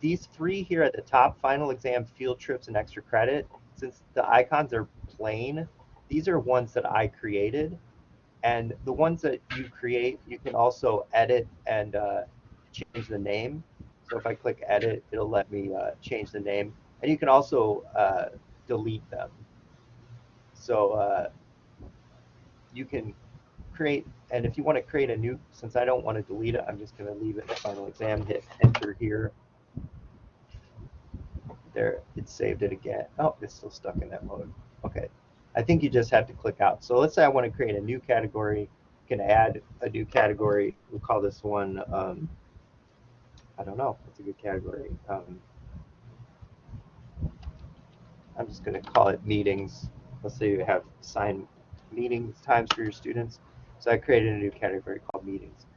these three here at the top, final exam, field trips, and extra credit, since the icons are plain, these are ones that I created. And the ones that you create, you can also edit and uh, change the name. So if I click edit, it'll let me uh, change the name. And you can also uh, delete them. So uh, you can create, and if you want to create a new, since I don't want to delete it, I'm just going to leave it in final exam, hit enter here. There, it saved it again. Oh, it's still stuck in that mode. Okay. I think you just have to click out. So let's say I want to create a new category. You can add a new category. We'll call this one, um, I don't know, what's a good category? Um, I'm just going to call it meetings. Let's say you have assigned meetings times for your students. So I created a new category called meetings.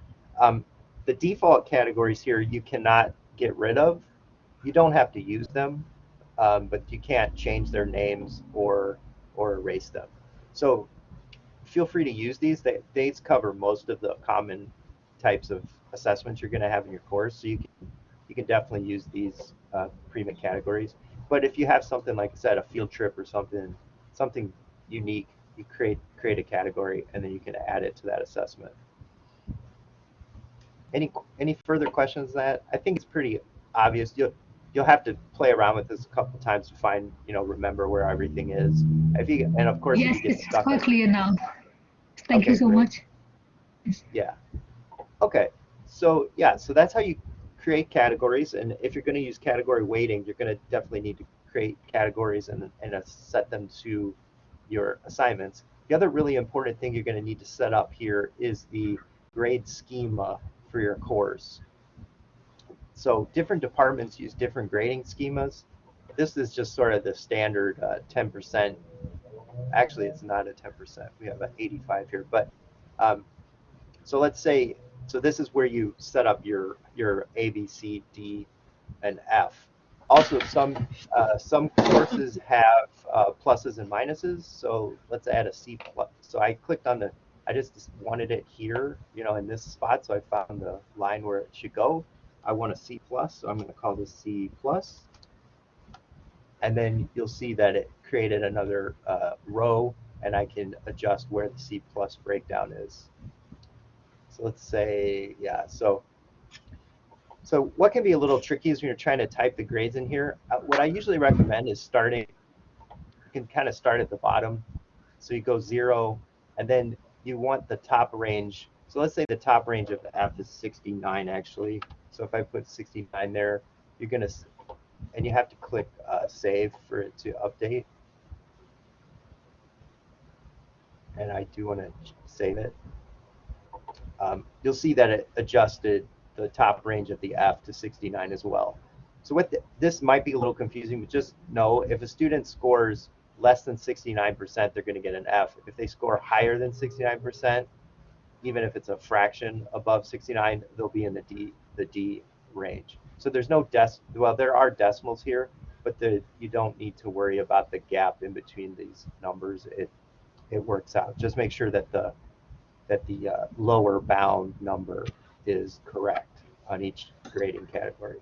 Um, the default categories here you cannot get rid of. You don't have to use them, um, but you can't change their names or or erase them. So feel free to use these. They, they cover most of the common types of assessments you're going to have in your course. So you can, you can definitely use these uh, pre-made categories. But if you have something like I said, a field trip or something, something unique, you create create a category and then you can add it to that assessment. Any any further questions? on That I think it's pretty obvious. You'll you'll have to play around with this a couple times to find you know remember where everything is. If you and of course Yes, if you get it's stuck. quite clear now. Thank Okay, you so great. much. Yeah. Okay. So yeah, so that's how you create categories. And if you're going to use category weighting, you're going to definitely need to create categories and, and set them to your assignments. The other really important thing you're going to need to set up here is the grade schema for your course. So different departments use different grading schemas. This is just sort of the standard uh, 10%. Actually, it's not a 10%. We have an 85 here, but um, so let's say, so this is where you set up your your A, B, C, D, and F. Also, some uh, some courses have uh, pluses and minuses. So let's add a C plus. So I clicked on the, I just wanted it here, you know, in this spot. So I found the line where it should go. I want a C plus, so I'm going to call this C plus. And then you'll see that it created another uh, row, and I can adjust where the C plus breakdown is. So let's say, yeah, so so what can be a little tricky is when you're trying to type the grades in here. Uh, what I usually recommend is starting, you can kind of start at the bottom. So you go zero, and then you want the top range. So let's say the top range of the F is 69 actually. So if I put 69 there, you're gonna, and you have to click uh, save for it to update. And I do want to save it um, you'll see that it adjusted the top range of the F to 69 as well. So what the, this might be a little confusing, but just know if a student scores less than 69%, they're going to get an F. If they score higher than 69%, even if it's a fraction above 69, they'll be in the D the D range. So there's no des well there are decimals here, but the you don't need to worry about the gap in between these numbers. It it works out. Just make sure that the that the uh, lower bound number is correct on each grading category.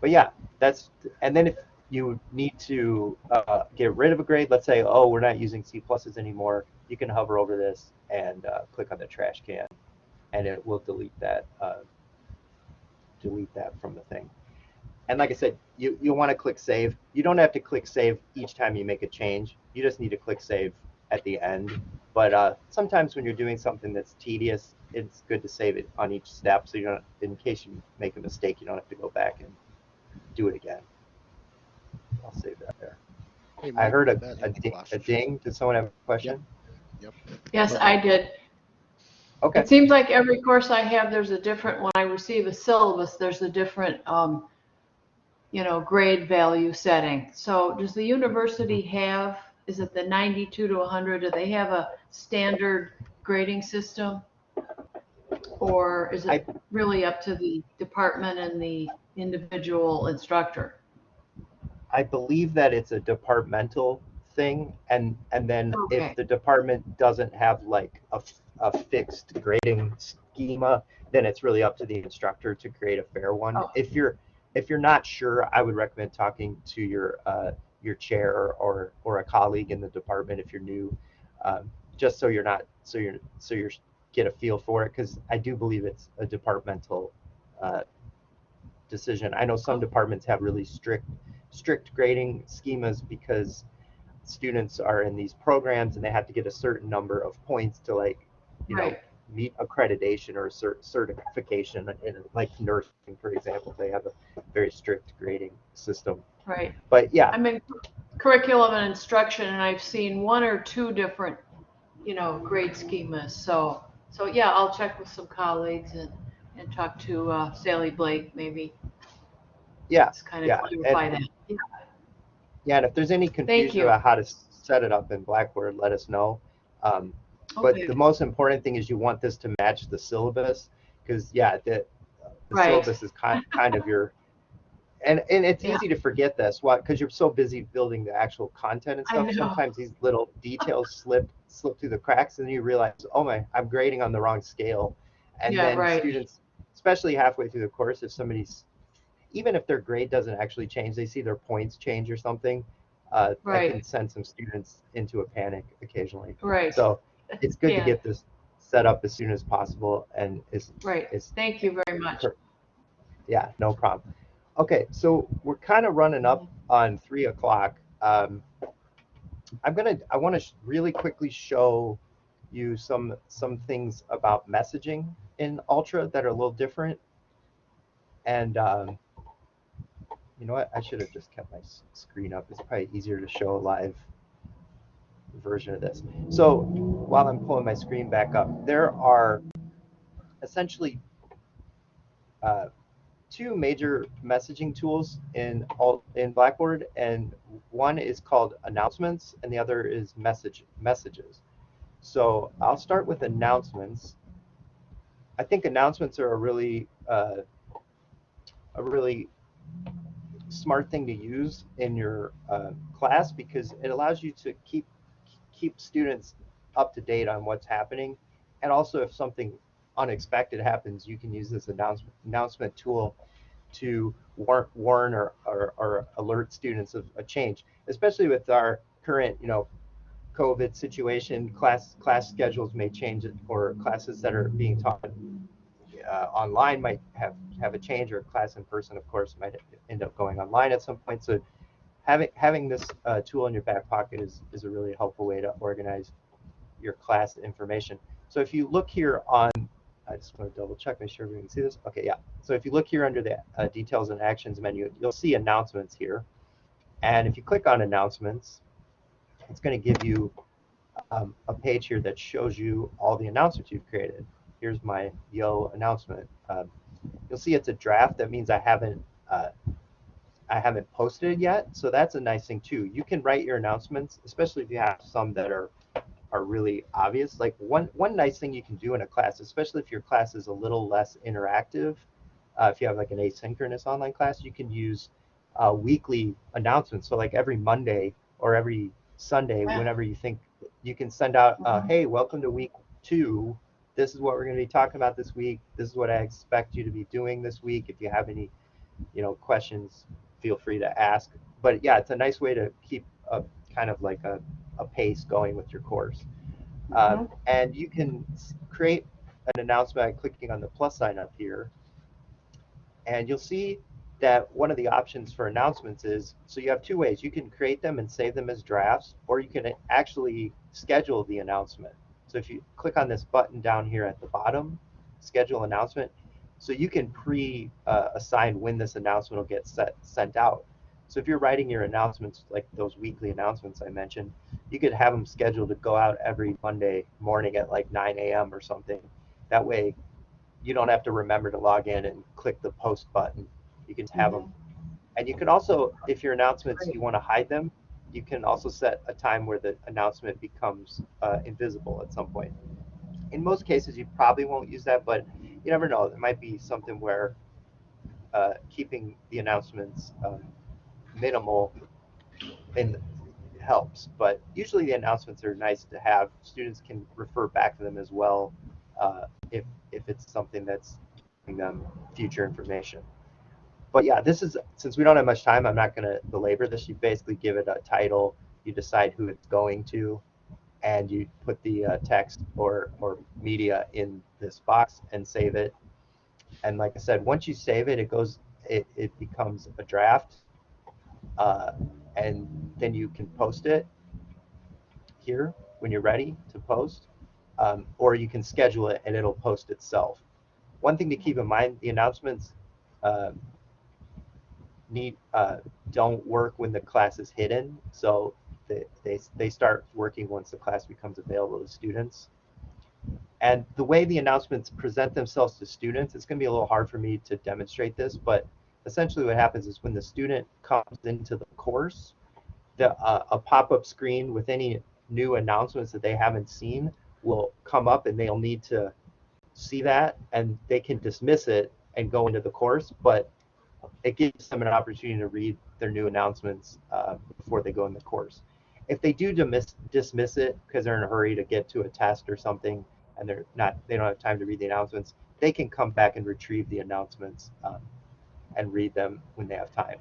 But yeah, that's, and then if you need to uh, get rid of a grade, let's say, oh, we're not using C pluses anymore, you can hover over this and uh, click on the trash can and it will delete that, uh, delete that from the thing. And like I said, you, you want to click save. You don't have to click save each time you make a change. You just need to click save at the end but uh, sometimes when you're doing something that's tedious, it's good to save it on each step so you don't, in case you make a mistake, you don't have to go back and do it again. I'll save that there. Hey, I heard a, that a, ding, a ding. Did someone have a question? Yes, I did. Okay. It seems like every course I have, there's a different, when I receive a syllabus, there's a different, um, you know, grade value setting. So does the university have, is it the 92 to 100? Do they have a standard grading system? Or is I- it really up to the department and the individual instructor? I believe that it's a departmental thing, and and then Okay. if the department doesn't have like a, a fixed grading schema, then it's really up to the instructor to create a fair one. Oh. If you're if you're not sure, I would recommend talking to your uh, your chair or or a colleague in the department if you're new, um, just so you're not so you're so you're get a feel for it because I do believe it's a departmental uh, decision. I know some departments have really strict strict grading schemas because students are in these programs and they have to get a certain number of points to like you know meet accreditation or cert- certification in like nursing for example they have a very strict grading system Right. but yeah I'm in curriculum and instruction and I've seen one or two different, you know, grade schemas. So, so yeah, I'll check with some colleagues and, and talk to uh, Sally Blake maybe. yeah Just kind yeah, of clarify that. Yeah. yeah and if there's any confusion about how to set it up in blackboard let us know um, but Okay. the most important thing is you want this to match the syllabus because yeah the, the Right. syllabus is kind, kind of your and and it's Yeah. easy to forget this what because you're so busy building the actual content and stuff sometimes these little details slip slip through the cracks and then you realize oh my i'm grading on the wrong scale and Yeah, then right. students especially halfway through the course if somebody's even if their grade doesn't actually change they see their points change or something uh, that Right. can send some students into a panic occasionally Right. so it's good Yeah. to get this set up as soon as possible and is Right. is Thank you very much. Yeah no problem. Okay so we're kind of running up on three o'clock. Um, i'm gonna i want to really quickly show you some some things about messaging in ultra that are a little different. And um, you know what? I should have just kept my screen up. It's probably easier to show live version of this so while i'm pulling my screen back up there are essentially uh, two major messaging tools in all in Blackboard, and one is called announcements, and the other is message messages. So I'll start with announcements. I think announcements are a really uh, a really smart thing to use in your uh, class because it allows you to keep keep students up to date on what's happening, and also if something unexpected happens, you can use this announcement announcement tool to warn, warn or, or, or alert students of a change, especially with our current, you know, COVID situation. Class class schedules may change, or classes that are being taught uh, online might have have a change, or class in person, of course, might end up going online at some point. So having having this uh, tool in your back pocket is is a really helpful way to organize your class information. So if you look here on I just want to double check, make sure everyone can see this. Okay, yeah. So if you look here under the uh, details and actions menu, you'll see announcements here. And if you click on announcements, it's going to give you um, a page here that shows you all the announcements you've created. Here's my Yo announcement. Um, you'll see it's a draft. That means I haven't uh, I haven't posted it yet. So that's a nice thing too. You can write your announcements, especially if you have some that are are really obvious. Like one one nice thing you can do in a class, especially if your class is a little less interactive, uh, if you have like an asynchronous online class, you can use uh, weekly announcements. So like every Monday or every Sunday, Yeah. whenever you think you can send out, uh, Mhm. hey, welcome to week two. This is what we're going to be talking about this week. This is what I expect you to be doing this week. If you have any, you know, questions, feel free to ask. But yeah, it's a nice way to keep a kind of like a, a pace going with your course. Um, and you can create an announcement by clicking on the plus sign up here. And you'll see that one of the options for announcements is, so you have two ways. You can create them and save them as drafts, or you can actually schedule the announcement. So if you click on this button down here at the bottom, schedule announcement, so you can pre-assign when this announcement will get set, sent out. So if you're writing your announcements, like those weekly announcements I mentioned, you could have them scheduled to go out every Monday morning at like 9 a.m. or something. That way, you don't have to remember to log in and click the post button. You can have them. And you can also, if your announcements, you want to hide them, you can also set a time where the announcement becomes uh, invisible at some point. In most cases, you probably won't use that, but you never know. There might be something where uh, keeping the announcements um, minimal and helps. But usually the announcements are nice to have. Students can refer back to them as well uh, if if it's something that's giving them future information. But yeah, this is since we don't have much time, I'm not going to belabor this. You basically give it a title, you decide who it's going to, and you put the uh, text or or media in this box and save it. And like I said, once you save it, it goes it, it becomes a draft. Uh, and then you can post it here when you're ready to post, um, or you can schedule it and it'll post itself. One thing to keep in mind: the announcements um, need uh, don't work when the class is hidden, so they, they start working once the class becomes available to students. And the way the announcements present themselves to students, it's going to be a little hard for me to demonstrate this, but essentially what happens is when the student comes into the course, the, uh, a pop-up screen with any new announcements that they haven't seen will come up and they'll need to see that and they can dismiss it and go into the course, but it gives them an opportunity to read their new announcements uh, before they go in the course. If they do dismiss, dismiss it because they're in a hurry to get to a test or something and they're not, they don't have time to read the announcements, they can come back and retrieve the announcements um, and read them when they have time.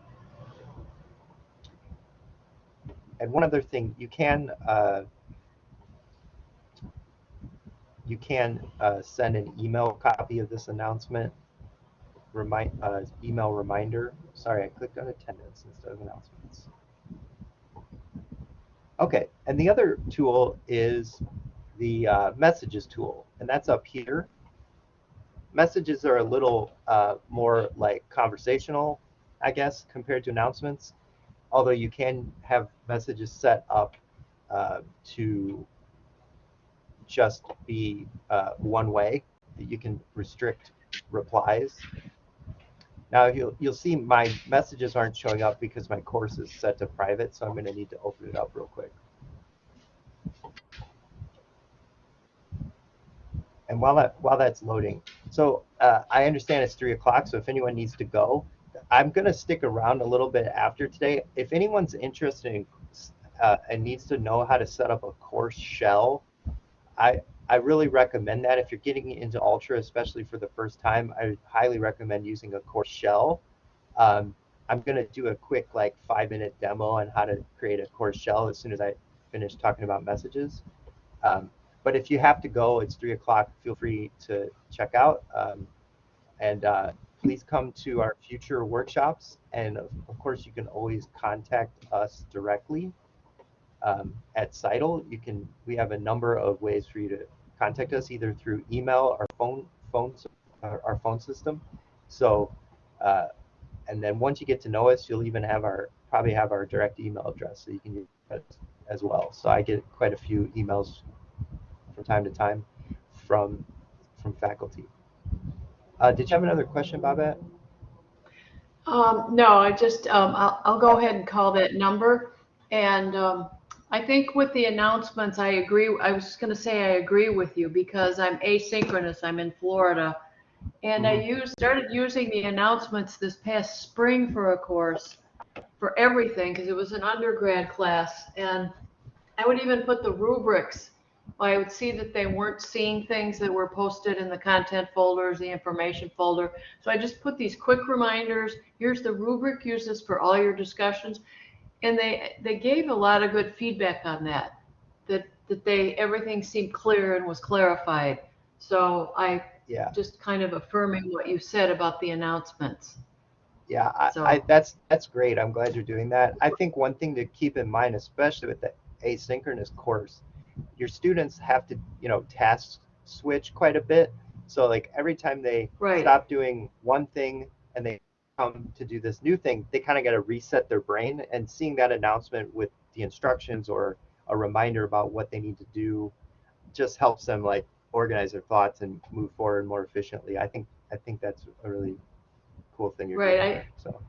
And one other thing, you can uh, you can uh, send an email copy of this announcement, remind uh, email reminder. Sorry, I clicked on attendance instead of announcements. Okay, and the other tool is the uh, messages tool, and that's up here messages are a little uh, more like conversational, I guess, compared to announcements. Although you can have messages set up uh, to just be uh, one way. You can restrict replies. Now you'll you'll see my messages aren't showing up because my course is set to private, so I'm going to need to open it up real quick. And while that while that's loading, so uh, I understand it's three o'clock. So if anyone needs to go, I'm gonna stick around a little bit after today. If anyone's interested in uh, and needs to know how to set up a course shell, I I really recommend that. If you're getting into Ultra, especially for the first time, I highly recommend using a course shell. Um, I'm gonna do a quick like five minute demo on how to create a course shell as soon as I finish talking about messages. Um, but if you have to go, it's three o'clock. Feel free to check out. Um, and uh, please come to our future workshops. And of, of, course, you can always contact us directly um, at CITL. You can. We have a number of ways for you to contact us, either through email or phone, phone, our, our phone system. So, uh, and then once you get to know us, you'll even have our probably have our direct email address, so you can use that as well. So I get quite a few emails from time to time from from faculty. Uh, did you have another question, Babette? Um, no, I just um, I'll, I'll go ahead and call that number. And um, I think with the announcements, I agree. I was just going to say I agree with you because I'm asynchronous. I'm in Florida, and mm-hmm. I used started using the announcements this past spring for a course for everything because it was an undergrad class, and I would even put the rubrics I would see that they weren't seeing things that were posted in the content folders, the information folder. So I just put these quick reminders. Here's the rubric, use this for all your discussions. And they, they gave a lot of good feedback on that, that, that they, everything seemed clear and was clarified. So I yeah. just kind of affirming what you said about the announcements. Yeah, I, so. I, that's that's great. I'm glad you're doing that. I think one thing to keep in mind, especially with the asynchronous course, your students have to, you know, task switch quite a bit. So like every time they right. stop doing one thing and they come to do this new thing, they kind of got to reset their brain. And seeing that announcement with the instructions or a reminder about what they need to do just helps them like organize their thoughts and move forward more efficiently. I think I think that's a really cool thing you're Right, doing. There, so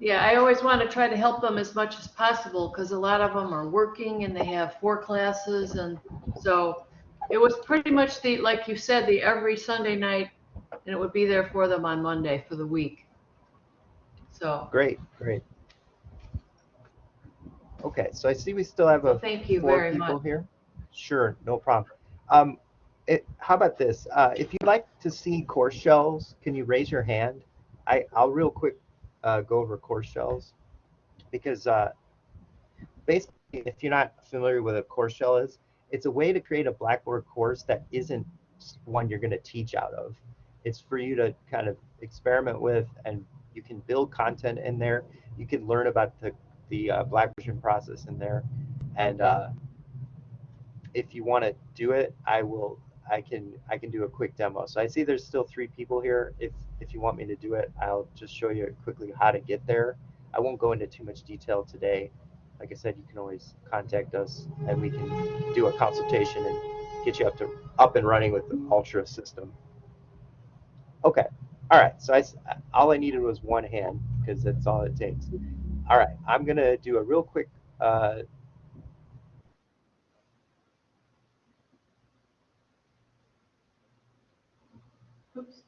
Yeah, I always want to try to help them as much as possible because a lot of them are working and they have four classes and so it was pretty much the, like you said, the every Sunday night and it would be there for them on Monday for the week. So, great, great. Okay, so I see we still have a thank you four very people much. here. Sure, no problem. Um, it, how about this? Uh, if you'd like to see course shells, can you raise your hand? I, I'll real quick uh, go over course shells because uh, basically, if you're not familiar with what a course shell is, it's a way to create a Blackboard course that isn't one you're going to teach out of. It's for you to kind of experiment with, and you can build content in there. You can learn about the the uh, Blackvision process in there, and uh, if you want to do it, I will. I can I can do a quick demo. So I see there's still three people here. If if you want me to do it, I'll just show you quickly how to get there. I won't go into too much detail today. Like I said, you can always contact us and we can do a consultation and get you up to up and running with the Ultra system. Okay. All right. So I all I needed was one hand because that's all it takes. All right. I'm gonna do a real quick uh, Oops.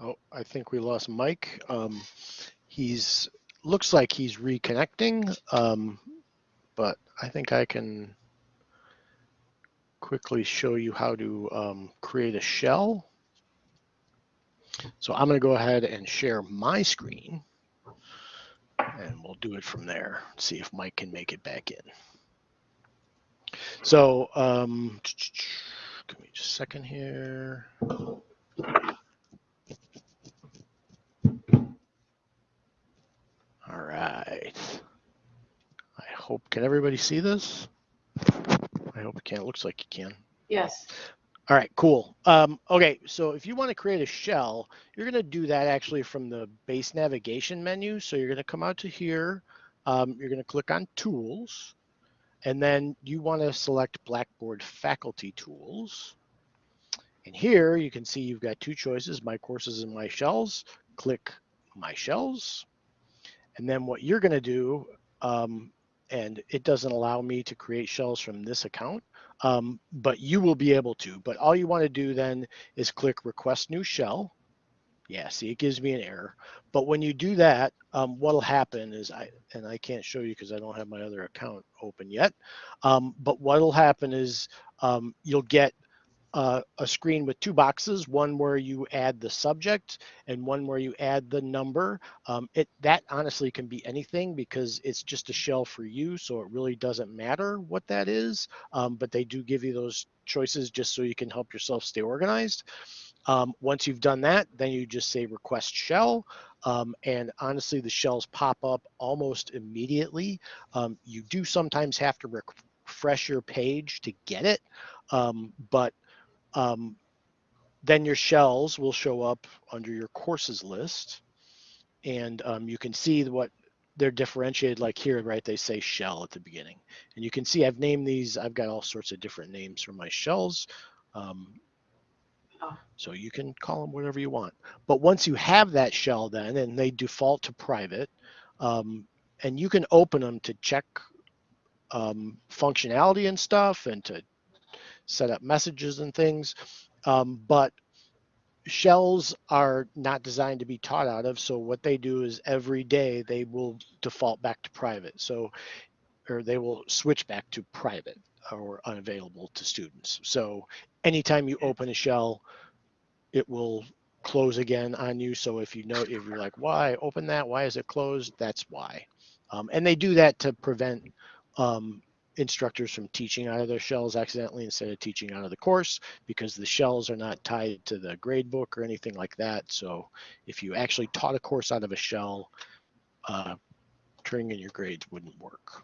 Oh, I think we lost Mike. Um, he's looks like he's reconnecting, um, but I think I can quickly show you how to um, create a shell. So I'm going to go ahead and share my screen, and we'll do it from there. See if Mike can make it back in. So um, give me just a second here. All right. I hope, can everybody see this? I hope you can. It looks like you can. Yes, All right, cool. Um, okay, so if you want to create a shell, you're going to do that actually from the base navigation menu. So you're going to come out to here. Um, you're going to click on Tools, and then you want to select Blackboard Faculty Tools. And here you can see you've got two choices, My Courses and My Shells. Click My Shells. And then what you're going to do, um, and it doesn't allow me to create shells from this account, um, but you will be able to. But all you want to do then is click Request New Shell. Yeah, see, it gives me an error. But when you do that, um, what'll happen is I, and I can't show you because I don't have my other account open yet. Um, but what'll happen is um, you'll get uh, a screen with two boxes, one where you add the subject and one where you add the number. Um, it That honestly can be anything because it's just a shell for you, so it really doesn't matter what that is, um, but they do give you those choices just so you can help yourself stay organized. Um, once you've done that, then you just say request shell. Um, and honestly, the shells pop up almost immediately. Um, you do sometimes have to refresh your page to get it, um, but um, then your shells will show up under your courses list. And um, you can see what they're differentiated like here, right? They say shell at the beginning. And you can see I've named these, I've got all sorts of different names for my shells. Um, Oh. so you can call them whatever you want. But once you have that shell then, and they default to private, um, and you can open them to check um, functionality and stuff and to set up messages and things. Um, but shells are not designed to be taught out of. So what they do is every day they will default back to private. So, or they will switch back to private or unavailable to students. So anytime you open a shell, it will close again on you. So if you know, if you're like, why open that? Why is it closed? That's why. Um, and they do that to prevent um, instructors from teaching out of their shells accidentally instead of teaching out of the course because the shells are not tied to the grade book or anything like that. So if you actually taught a course out of a shell, uh, turning in your grades wouldn't work.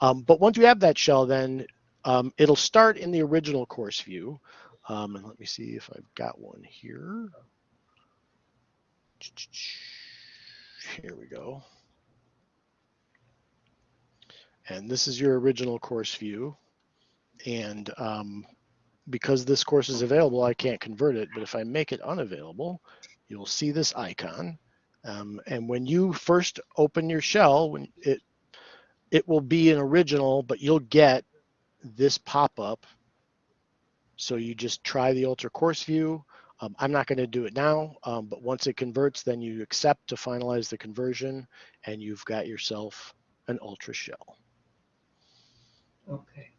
Um, but once you have that shell, then Um, it'll start in the original course view. Um, and let me see if I've got one here. Here we go. And this is your original course view. And um, because this course is available, I can't convert it. But if I make it unavailable, you'll see this icon. Um, and when you first open your shell, when it it will be an original, but you'll get this pop-up. So you just try the Ultra Course View. Um, I'm not going to do it now, um, but once it converts, then you accept to finalize the conversion, and you've got yourself an Ultra shell. Okay.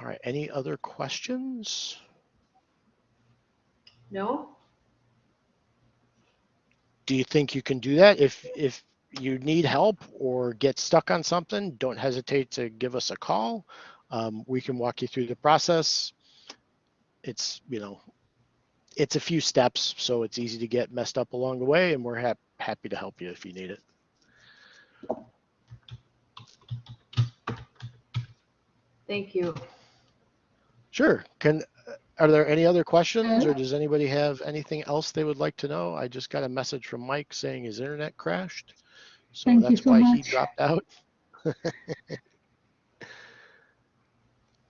All right. Any other questions? No? Do you think you can do that? If if you need help or get stuck on something, don't hesitate to give us a call. Um, we can walk you through the process. It's, you know, it's a few steps, so it's easy to get messed up along the way, and we're hap- happy to help you if you need it. Thank you. Sure. Can, are there any other questions or Uh, does anybody have anything else they would like to know? I just got a message from Mike saying his internet crashed. So Thank that's so why he dropped out.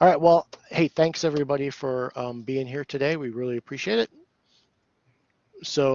All right. Well, hey, thanks everybody for um, being here today. We really appreciate it. So